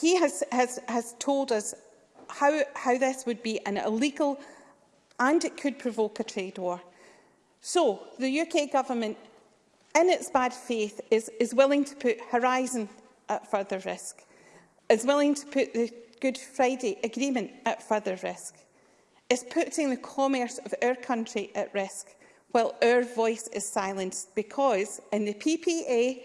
he has, has, has told us how, how this would be an illegal and it could provoke a trade war. So the UK government, in its bad faith, is, is willing to put Horizon at further risk, is willing to put the Good Friday Agreement at further risk, is putting the commerce of our country at risk while our voice is silenced because in the PPA,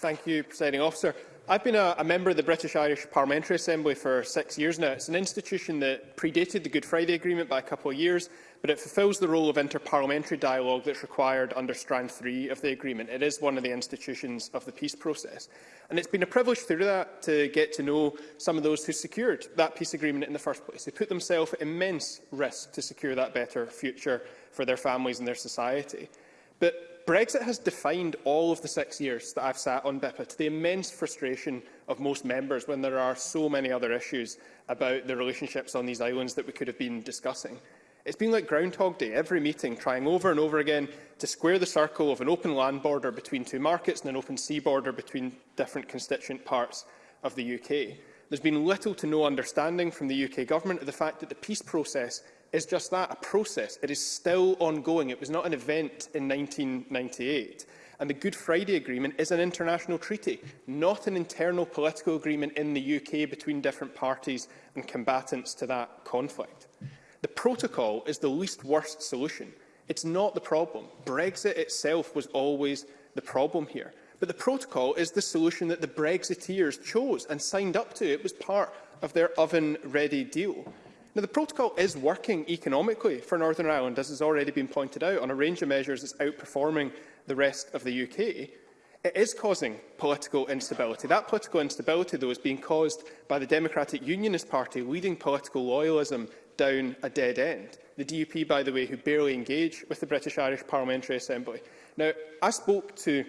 Thank you, Presiding Officer. I've been a, a, member of the British Irish Parliamentary Assembly for six years now. It's an institution that predated the Good Friday Agreement by a couple of years, but it fulfills the role of interparliamentary dialogue that's required under Strand 3 of the agreement. It is one of the institutions of the peace process. And it's been a privilege through that to get to know some of those who secured that peace agreement in the first place, who put themselves at immense risk to secure that better future for their families and their society. But Brexit has defined all of the six years that I've sat on BIPA to the immense frustration of most members when there are so many other issues about the relationships on these islands that we could have been discussing. It's been like Groundhog Day, every meeting trying over and over again to square the circle of an open land border between two markets and an open sea border between different constituent parts of the UK. There's been little to no understanding from the UK Government of the fact that the peace process is just that, a process. It is still ongoing. It was not an event in 1998. And the Good Friday Agreement is an international treaty, not an internal political agreement in the UK between different parties and combatants to that conflict. The protocol is the least worst solution. It's not the problem. Brexit itself was always the problem here. But the protocol is the solution that the Brexiteers chose and signed up to. It was part of their oven-ready deal. Now, the protocol is working economically for Northern Ireland, as has already been pointed out, on a range of measures it's outperforming the rest of the UK. It is causing political instability. That political instability, though, is being caused by the Democratic Unionist Party leading political loyalism down a dead end. The DUP, by the way, who barely engage with the British Irish Parliamentary Assembly. Now, I spoke to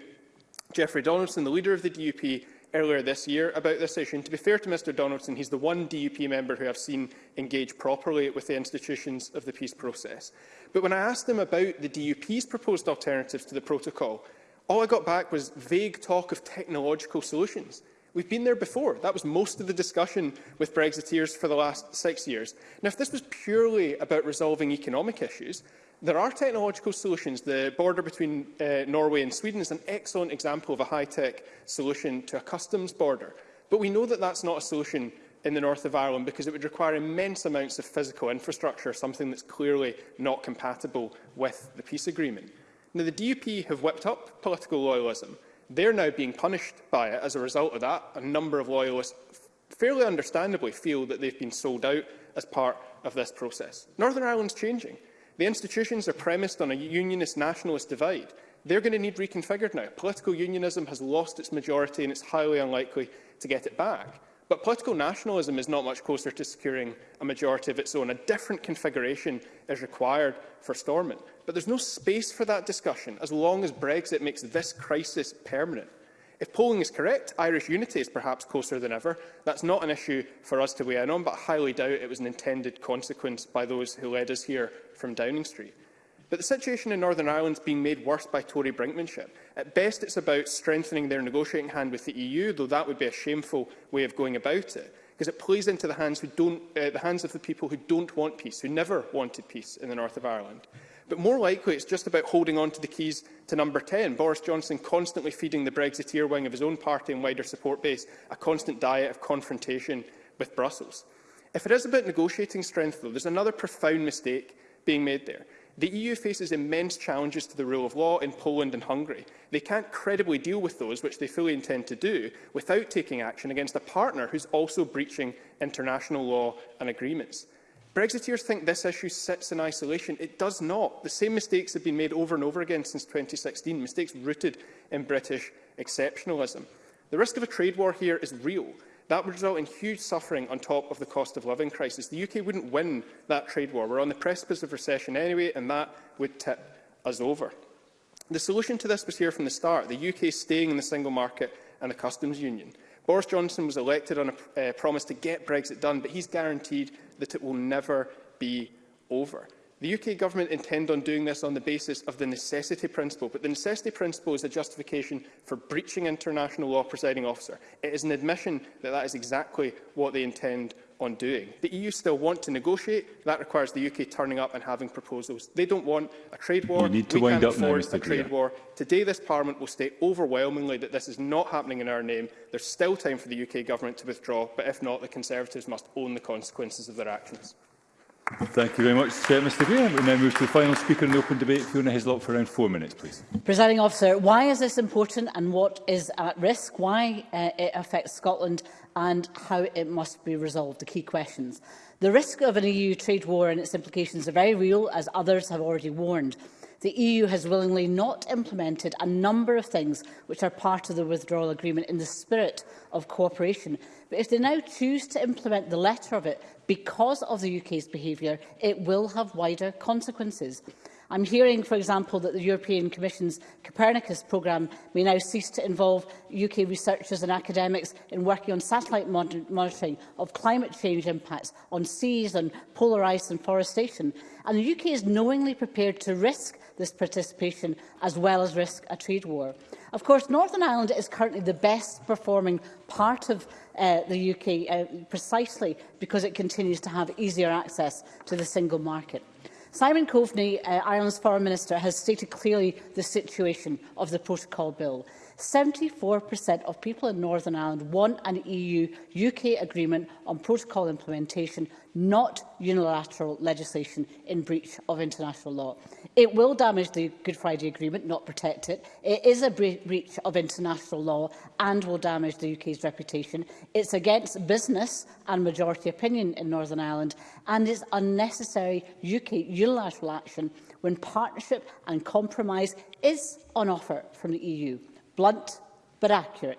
Geoffrey Donaldson, the leader of the DUP, earlier this year about this issue. And to be fair to Mr Donaldson, he's the one DUP member who I've seen engage properly with the institutions of the peace process. But when I asked him about the DUP's proposed alternatives to the protocol, all I got back was vague talk of technological solutions. We've been there before. That was most of the discussion with Brexiteers for the last six years. Now, if this was purely about resolving economic issues, There are technological solutions. The border between uh, Norway and Sweden is an excellent example of a high-tech solution to a customs border. But we know that that's not a solution in the north of Ireland because it would require immense amounts of physical infrastructure, something that's clearly not compatible with the peace agreement. Now, the DUP have whipped up political loyalism. They're now being punished by it as a result of that. A number of loyalists fairly understandably feel that they've been sold out as part of this process. Northern Ireland's changing. The institutions are premised on a unionist-nationalist divide. They're going to need reconfigured now. Political unionism has lost its majority and it's highly unlikely to get it back. But political nationalism is not much closer to securing a majority of its own. A different configuration is required for Stormont. But there's no space for that discussion as long as Brexit makes this crisis permanent. If polling is correct, Irish unity is perhaps closer than ever. That's not an issue for us to weigh in on, but I highly doubt it was an intended consequence by those who led us here from Downing Street. But the situation in Northern Ireland is being made worse by Tory brinkmanship. At best, it's about strengthening their negotiating hand with the EU, though that would be a shameful way of going about it, because it plays into the hands, uh, the hands of the people who don't want peace, who never wanted peace in the north of Ireland. But more likely, it's just about holding on to the keys to number 10. Boris Johnson constantly feeding the Brexiteer wing of his own party and wider support base a constant diet of confrontation with Brussels. If it is about negotiating strength, though, there's another profound mistake being made there. The EU faces immense challenges to the rule of law in Poland and Hungary. They can't credibly deal with those, which they fully intend to do, without taking action against a partner who's also breaching international law and agreements. Brexiteers think this issue sits in isolation. It does not. The same mistakes have been made over and over again since 2016, mistakes rooted in British exceptionalism. The risk of a trade war here is real. That would result in huge suffering on top of the cost of living crisis. The UK wouldn't win that trade war. We're on the precipice of recession anyway, and that would tip us over. The solution to this was here from the start, the UK staying in the single market and the customs union. Boris Johnson was elected on a uh, promise to get Brexit done, but he's guaranteed that it will never be over. The UK Government intend on doing this on the basis of the necessity principle, but the necessity principle is a justification for breaching international law presiding officer. It is an admission that that is exactly what they intend on doing. The EU still want to negotiate. That requires the UK turning up and having proposals. They don't want a trade war. You need to we wind up afford now, a trade war. Today, this Parliament will state overwhelmingly that this is not happening in our name. There's still time for the UK Government to withdraw, but if not, the Conservatives must own the consequences of their actions. Thank you very much, uh, Mr Greer. We now move to the final speaker in the open debate, Fiona Hislop, for around four minutes, please. Presiding officer, why is this important and what is at risk? Why uh, it affects Scotland and how it must be resolved, the key questions. The risk of an EU trade war and its implications are very real, as others have already warned. The EU has willingly not implemented a number of things which are part of the withdrawal agreement in the spirit of cooperation. But if they now choose to implement the letter of it because of the UK's behaviour, it will have wider consequences. I'm hearing, for example, that the European Commission's Copernicus programme may now cease to involve UK researchers and academics in working on satellite monitoring of climate change impacts on seas and polar ice and forestation. And the UK is knowingly prepared to risk this participation as well as risk a trade war. Of course, Northern Ireland is currently the best performing part of uh, the UK uh, precisely because it continues to have easier access to the single market. Simon Coveney, uh, Ireland's Foreign Minister, has stated clearly the situation of the Protocol Bill. 74% of people in Northern Ireland want an EU-UK agreement on protocol implementation, not unilateral legislation in breach of international law. It will damage the Good Friday Agreement, not protect it. It is a bre breach of international law and will damage the UK's reputation. It's against business and majority opinion in Northern Ireland and is unnecessary UK unilateral action when partnership and compromise is on offer from the EU blunt but accurate.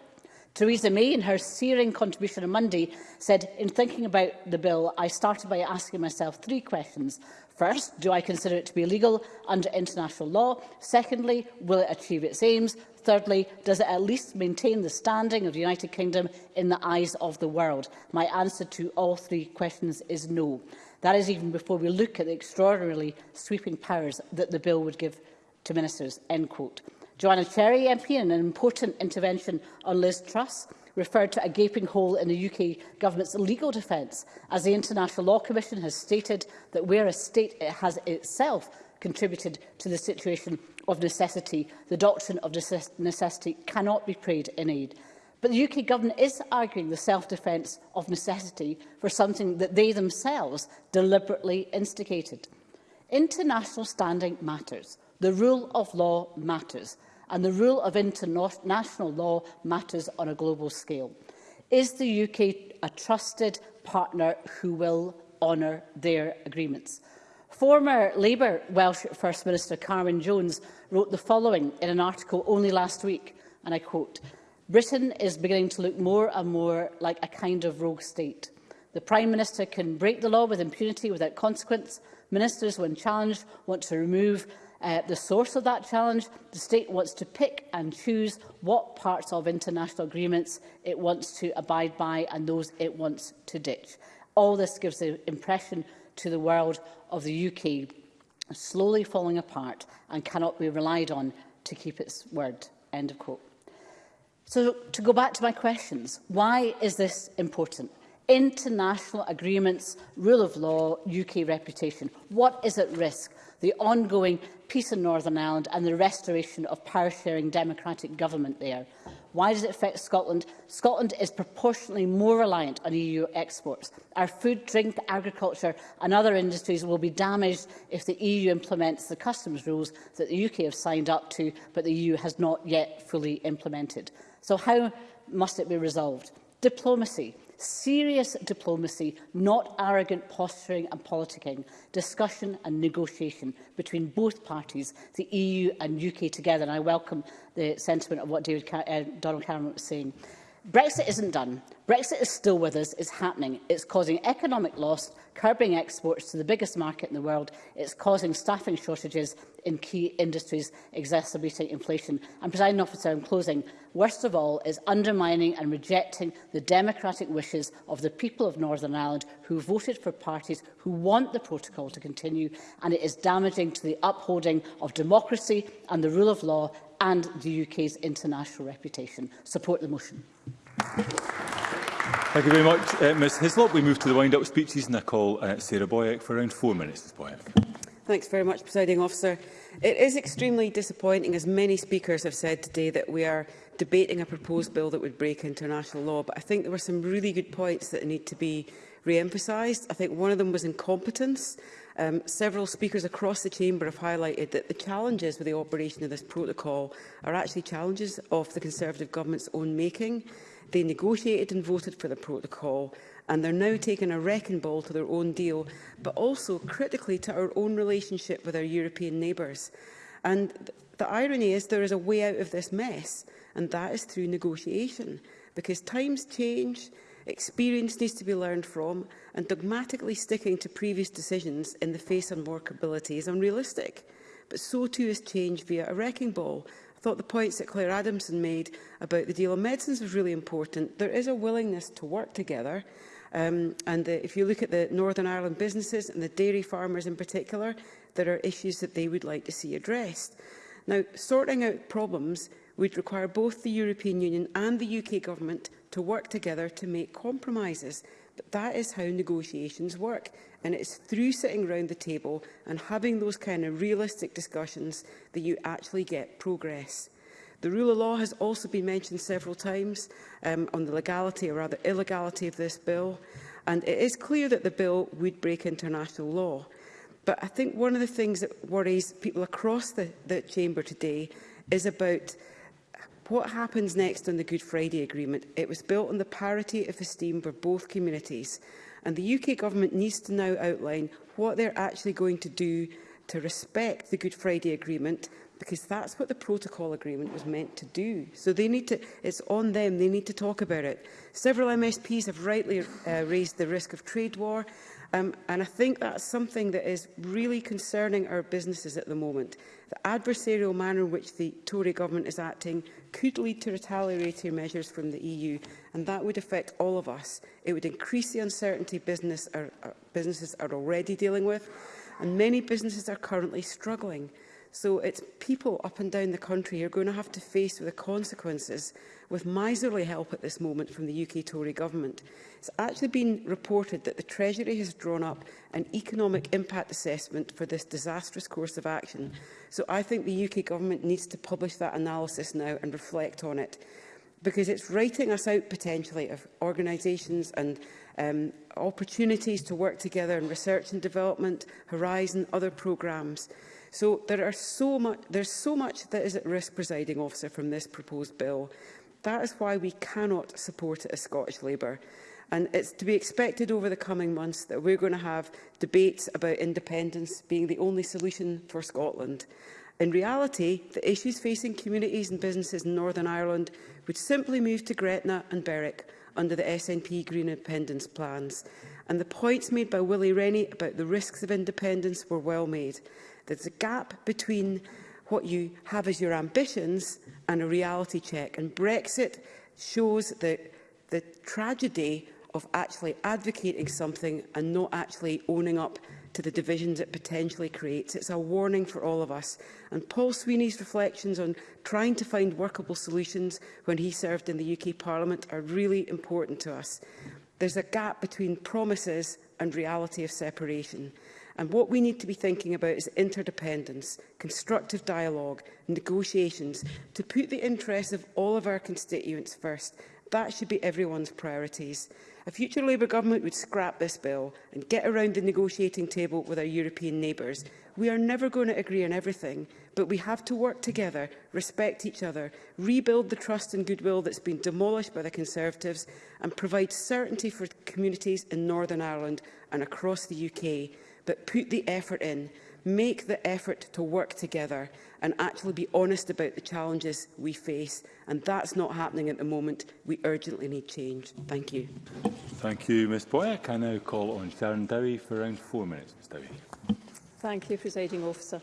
Theresa May, in her searing contribution on Monday, said, in thinking about the bill, I started by asking myself three questions. First, do I consider it to be legal under international law? Secondly, will it achieve its aims? Thirdly, does it at least maintain the standing of the United Kingdom in the eyes of the world? My answer to all three questions is no. That is even before we look at the extraordinarily sweeping powers that the bill would give to ministers. End quote. Joanna Cherry MP in an important intervention on Liz Truss referred to a gaping hole in the UK government's legal defence, as the International Law Commission has stated that where a state has itself contributed to the situation of necessity, the doctrine of necessity cannot be prayed in aid. But the UK government is arguing the self-defence of necessity for something that they themselves deliberately instigated. International standing matters. The rule of law matters and the rule of international law matters on a global scale. Is the UK a trusted partner who will honour their agreements? Former Labour Welsh First Minister Carwyn Jones wrote the following in an article only last week, and I quote, Britain is beginning to look more and more like a kind of rogue state. The Prime Minister can break the law with impunity without consequence. Ministers, when challenged, want to remove uh, the source of that challenge. The state wants to pick and choose what parts of international agreements it wants to abide by and those it wants to ditch. All this gives the impression to the world of the UK slowly falling apart and cannot be relied on to keep its word. End of quote. So to go back to my questions, why is this important? International agreements, rule of law, UK reputation. What is at risk? the ongoing peace in Northern Ireland and the restoration of power-sharing democratic government there. Why does it affect Scotland? Scotland is proportionately more reliant on EU exports. Our food, drink, agriculture and other industries will be damaged if the EU implements the customs rules that the UK have signed up to, but the EU has not yet fully implemented. So how must it be resolved? Diplomacy serious diplomacy, not arrogant posturing and politicking, discussion and negotiation between both parties, the EU and UK together. And I welcome the sentiment of what David uh, Donald Cameron was saying. Brexit isn't done. Brexit is still with us. It's happening. It's causing economic loss, curbing exports to the biggest market in the world. It's causing staffing shortages in key industries, exacerbating inflation. And, President Officer, in closing, worst of all is undermining and rejecting the democratic wishes of the people of Northern Ireland who voted for parties who want the protocol to continue, and it is damaging to the upholding of democracy and the rule of law and the UK's international reputation. Support the motion. Thank you very much, uh, Ms Hislop. We move to the wind-up speeches and I call uh, Sarah Boyack for around four minutes. Ms Boyack. Thanks very much, Presiding Officer. It is extremely disappointing, as many speakers have said today, that we are debating a proposed bill that would break international law. But I think there were some really good points that need to be re-emphasised. I think one of them was incompetence. Um, several speakers across the Chamber have highlighted that the challenges with the operation of this protocol are actually challenges of the Conservative Government's own making. They negotiated and voted for the protocol and they're now taking a wrecking ball to their own deal, but also critically to our own relationship with our European neighbours. And th the irony is there is a way out of this mess, and that is through negotiation, because times change, Experience needs to be learned from, and dogmatically sticking to previous decisions in the face of workability is unrealistic. But so too is change via a wrecking ball. I thought the points that Claire Adamson made about the deal on medicines was really important. There is a willingness to work together, um, and the, if you look at the Northern Ireland businesses and the dairy farmers in particular, there are issues that they would like to see addressed. Now, sorting out problems would require both the European Union and the UK Government to work together to make compromises. But that is how negotiations work, and it's through sitting round the table and having those kind of realistic discussions that you actually get progress. The rule of law has also been mentioned several times um, on the legality, or rather illegality, of this bill, and it is clear that the bill would break international law. But I think one of the things that worries people across the, the chamber today is about What happens next on the Good Friday Agreement? It was built on the parity of esteem for both communities, and the UK Government needs to now outline what they're actually going to do to respect the Good Friday Agreement because that's what the protocol agreement was meant to do. So they need to, it's on them, they need to talk about it. Several MSPs have rightly uh, raised the risk of trade war Um, and I think that's something that is really concerning our businesses at the moment. The adversarial manner in which the Tory government is acting could lead to retaliatory measures from the EU, and that would affect all of us. It would increase the uncertainty business are, are, uh, businesses are already dealing with, and many businesses are currently struggling. So it's people up and down the country who are going to have to face with the consequences with miserly help at this moment from the UK Tory government. It's actually been reported that the Treasury has drawn up an economic impact assessment for this disastrous course of action. So I think the UK government needs to publish that analysis now and reflect on it because it's writing us out potentially of organisations and um, opportunities to work together in research and development, Horizon, other programmes. So there are so much, there's so much that is at risk, presiding officer, from this proposed bill. That is why we cannot support it as Scottish Labour. And it's to be expected over the coming months that we're going to have debates about independence being the only solution for Scotland. In reality, the issues facing communities and businesses in Northern Ireland would simply move to Gretna and Berwick under the SNP Green Independence plans. And the points made by Willie Rennie about the risks of independence were well made. There's a gap between what you have as your ambitions and a reality check. And Brexit shows the, the tragedy of actually advocating something and not actually owning up to the divisions it potentially creates. It's a warning for all of us. And Paul Sweeney's reflections on trying to find workable solutions when he served in the UK Parliament are really important to us. There's a gap between promises and reality of separation. And what we need to be thinking about is interdependence, constructive dialogue negotiations to put the interests of all of our constituents first. That should be everyone's priorities. A future Labour government would scrap this bill and get around the negotiating table with our European neighbours. We are never going to agree on everything, but we have to work together, respect each other, rebuild the trust and goodwill that's been demolished by the Conservatives and provide certainty for communities in Northern Ireland and across the UK but put the effort in, make the effort to work together and actually be honest about the challenges we face. And that's not happening at the moment. We urgently need change. Thank you. Thank you, Ms Boyack. I now call on Sharon Dowie for around four minutes. Ms Dowie. Thank you, Presiding Officer.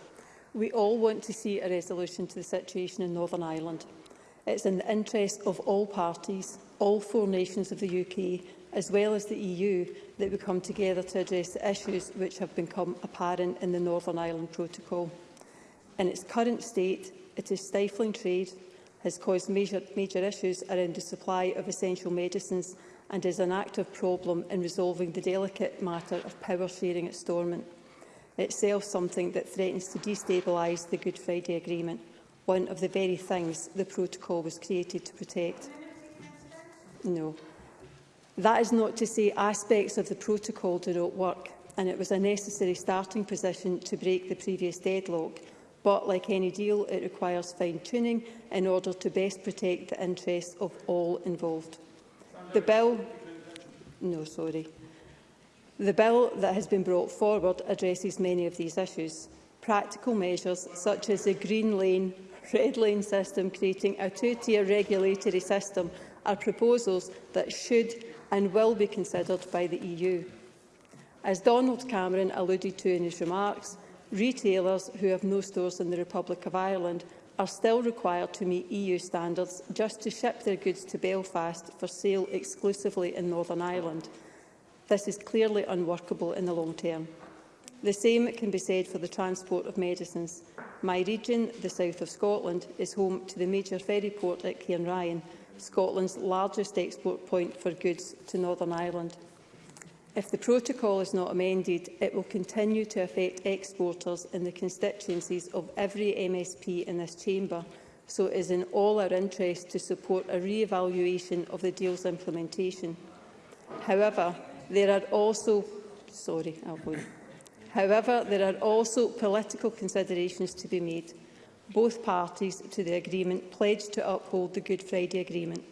We all want to see a resolution to the situation in Northern Ireland. It's in the interest of all parties, all four nations of the UK as well as the EU, that we come together to address the issues which have become apparent in the Northern Ireland Protocol. In its current state, it is stifling trade, has caused major, major issues around the supply of essential medicines and is an active problem in resolving the delicate matter of power sharing at Stormont, itself something that threatens to destabilise the Good Friday Agreement, one of the very things the protocol was created to protect. No. That is not to say aspects of the protocol do not work, and it was a necessary starting position to break the previous deadlock. But, like any deal, it requires fine-tuning in order to best protect the interests of all involved. The bill... No, sorry. The bill that has been brought forward addresses many of these issues. Practical measures such as the green lane, red lane system creating a two-tier regulatory system are proposals that should and will be considered by the EU. As Donald Cameron alluded to in his remarks, retailers who have no stores in the Republic of Ireland are still required to meet EU standards just to ship their goods to Belfast for sale exclusively in Northern Ireland. This is clearly unworkable in the long term. The same can be said for the transport of medicines. My region, the south of Scotland, is home to the major ferry port at Ryan, Scotland's largest export point for goods to Northern Ireland. If the protocol is not amended, it will continue to affect exporters in the constituencies of every MSP in this chamber, so it is in all our interest to support a re-evaluation of the deal's implementation. However, there are also sorry, I'll However, there are also political considerations to be made both parties to the agreement pledged to uphold the Good Friday Agreement,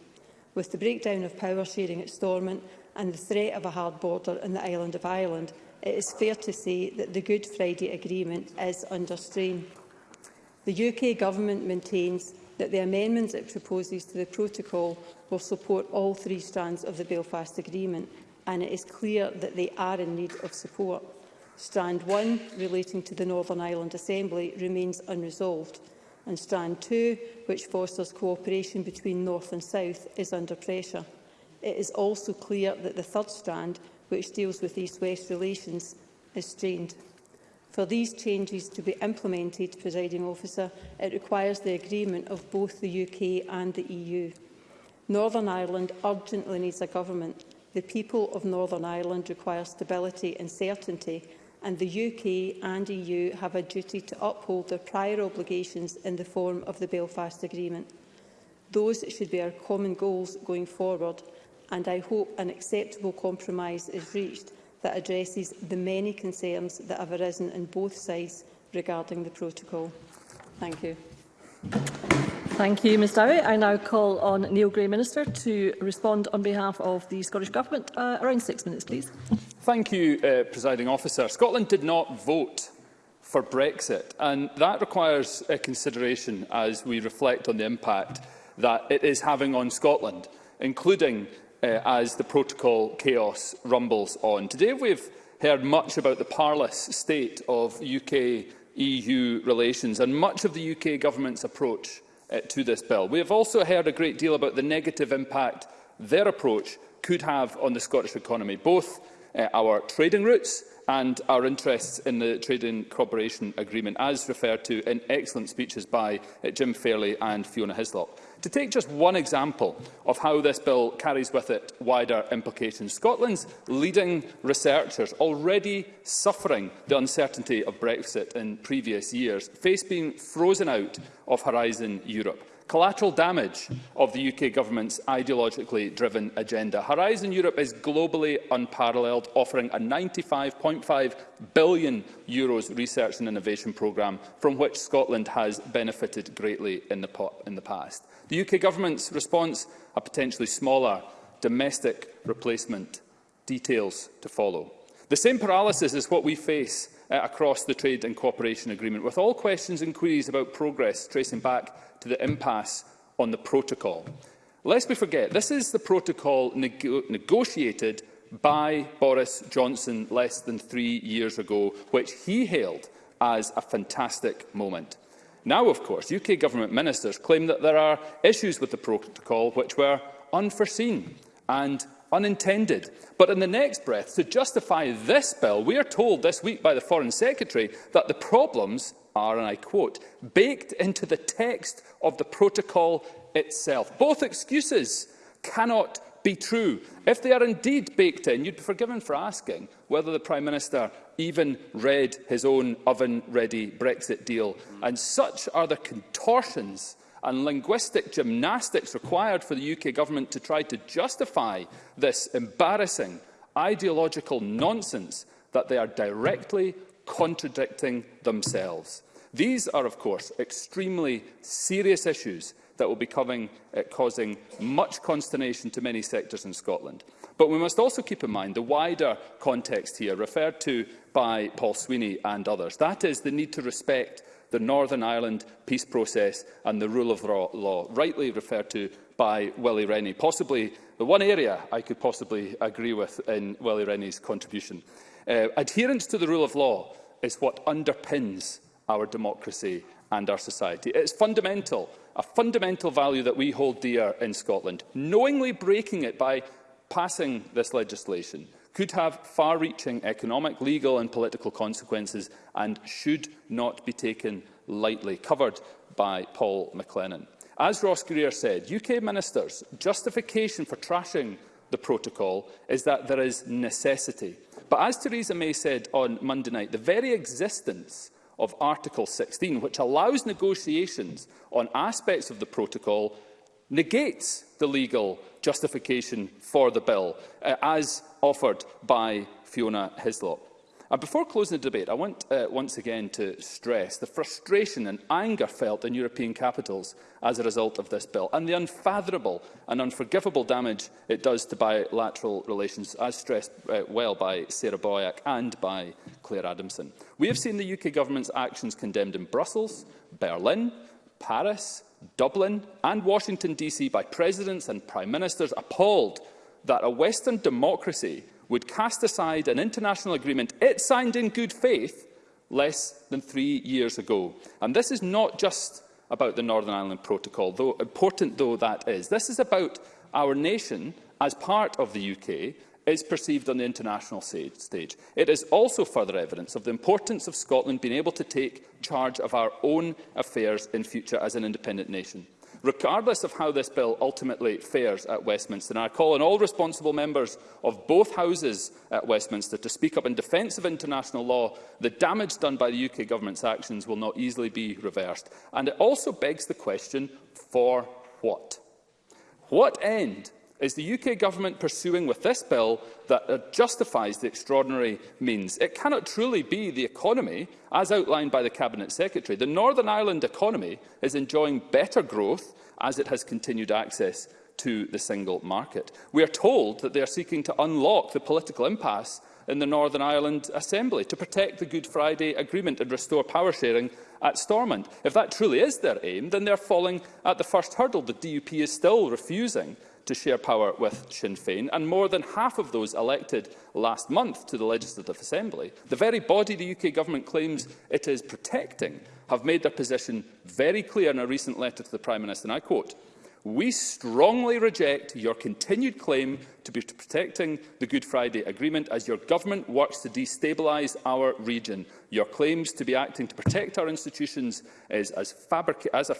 with the breakdown of power sharing at Stormont and the threat of a hard border in the island of Ireland, it is fair to say that the Good Friday Agreement is under strain. The UK Government maintains that the amendments it proposes to the protocol will support all three strands of the Belfast Agreement, and it is clear that they are in need of support. Strand 1, relating to the Northern Ireland Assembly, remains unresolved, and Strand 2, which fosters cooperation between North and South, is under pressure. It is also clear that the third strand, which deals with East-West relations, is strained. For these changes to be implemented, presiding officer, it requires the agreement of both the UK and the EU. Northern Ireland urgently needs a government. The people of Northern Ireland require stability and certainty and the UK and EU have a duty to uphold their prior obligations in the form of the Belfast Agreement. Those should be our common goals going forward, and I hope an acceptable compromise is reached that addresses the many concerns that have arisen on both sides regarding the protocol. Thank you. Thank you, Ms Dowie. I now call on Neil Gray, Minister, to respond on behalf of the Scottish Government. Uh, around six minutes, please. Thank you, uh, Presiding Officer. Scotland did not vote for Brexit, and that requires a consideration as we reflect on the impact that it is having on Scotland, including uh, as the protocol chaos rumbles on. Today we've heard much about the parlous state of UK-EU relations and much of the UK government's approach uh, to this bill. We have also heard a great deal about the negative impact their approach could have on the Scottish economy, both uh, our trading routes and our interests in the Trading Cooperation Agreement, as referred to in excellent speeches by uh, Jim Fairley and Fiona Hislop. To take just one example of how this bill carries with it wider implications, Scotland's leading researchers already suffering the uncertainty of Brexit in previous years face being frozen out of Horizon Europe collateral damage of the UK government's ideologically driven agenda. Horizon Europe is globally unparalleled, offering a 95.5 billion Euros research and innovation programme from which Scotland has benefited greatly in the, in the past. The UK government's response, a potentially smaller domestic replacement. Details to follow. The same paralysis is what we face uh, across the Trade and Cooperation Agreement, with all questions and queries about progress tracing back to the impasse on the protocol. Lest we forget, this is the protocol neg negotiated by Boris Johnson less than three years ago, which he hailed as a fantastic moment. Now, of course, UK government ministers claim that there are issues with the protocol which were unforeseen and unintended. But in the next breath, to justify this bill, we are told this week by the Foreign Secretary that the problems are, and I quote, baked into the text of the protocol itself. Both excuses cannot be true. If they are indeed baked in, you'd be forgiven for asking whether the Prime Minister even read his own oven-ready Brexit deal. And such are the contortions and linguistic gymnastics required for the UK government to try to justify this embarrassing ideological nonsense that they are directly contradicting themselves. These are, of course, extremely serious issues that will be coming, uh, causing much consternation to many sectors in Scotland. But we must also keep in mind the wider context here, referred to by Paul Sweeney and others. That is the need to respect the Northern Ireland peace process and the rule of law, rightly referred to by Willie Rennie, possibly the one area I could possibly agree with in Willie Rennie's contribution. Uh, adherence to the rule of law is what underpins our democracy and our society. It's fundamental, a fundamental value that we hold dear in Scotland. Knowingly breaking it by passing this legislation could have far-reaching economic, legal and political consequences and should not be taken lightly, covered by Paul McLennan. As Ross Greer said, UK ministers' justification for trashing the protocol is that there is necessity. But as Theresa May said on Monday night, the very existence of Article 16, which allows negotiations on aspects of the protocol, negates the legal justification for the bill, uh, as offered by Fiona Hislop. And before closing the debate, I want uh, once again to stress the frustration and anger felt in European capitals as a result of this bill, and the unfathomable and unforgivable damage it does to bilateral relations, as stressed uh, well by Sarah Boyack and by Claire Adamson. We have seen the UK government's actions condemned in Brussels, Berlin, Paris, Dublin and Washington DC by presidents and prime ministers appalled that a Western democracy would cast aside an international agreement it signed in good faith less than three years ago. And this is not just about the Northern Ireland Protocol, though important though that is. This is about our nation, as part of the UK, is perceived on the international stage. It is also further evidence of the importance of Scotland being able to take charge of our own affairs in future as an independent nation regardless of how this bill ultimately fares at Westminster. And I call on all responsible members of both houses at Westminster to speak up in defence of international law. The damage done by the UK government's actions will not easily be reversed. And it also begs the question, for what? What end is the UK Government pursuing with this bill that uh, justifies the extraordinary means. It cannot truly be the economy, as outlined by the Cabinet Secretary. The Northern Ireland economy is enjoying better growth as it has continued access to the single market. We are told that they are seeking to unlock the political impasse in the Northern Ireland Assembly to protect the Good Friday Agreement and restore power sharing at Stormont. If that truly is their aim, then they're falling at the first hurdle. The DUP is still refusing to share power with Sinn Féin, and more than half of those elected last month to the Legislative Assembly, the very body the UK Government claims it is protecting, have made their position very clear in a recent letter to the Prime Minister, and I quote, We strongly reject your continued claim to be protecting the Good Friday Agreement as your government works to destabilise our region. Your claims to be acting to protect our institutions is as, as,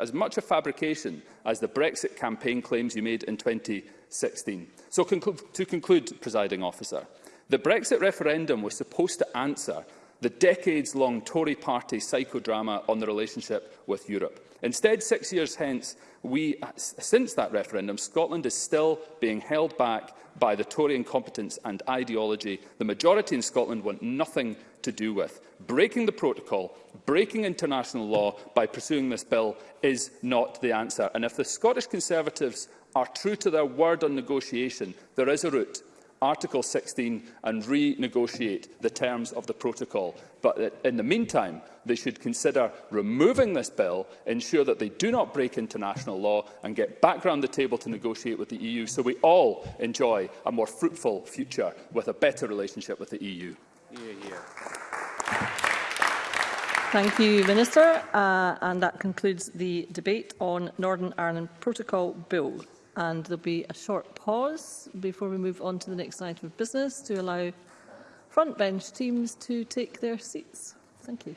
as much a fabrication as the Brexit campaign claims you made in 2016. So conclu to conclude, presiding officer, the Brexit referendum was supposed to answer the decades-long Tory party psychodrama on the relationship with Europe. Instead, six years hence, we, since that referendum, Scotland is still being held back by the Tory incompetence and ideology the majority in Scotland want nothing to do with. Breaking the protocol, breaking international law by pursuing this bill is not the answer. And if the Scottish Conservatives are true to their word on negotiation, there is a route Article 16 and renegotiate the terms of the protocol. But uh, in the meantime, they should consider removing this bill, ensure that they do not break international law and get back round the table to negotiate with the EU so we all enjoy a more fruitful future with a better relationship with the EU. Yeah, yeah. Thank you, Minister. Uh, and that concludes the debate on Northern Ireland Protocol Bill and there'll be a short pause before we move on to the next item of business to allow front bench teams to take their seats. Thank you.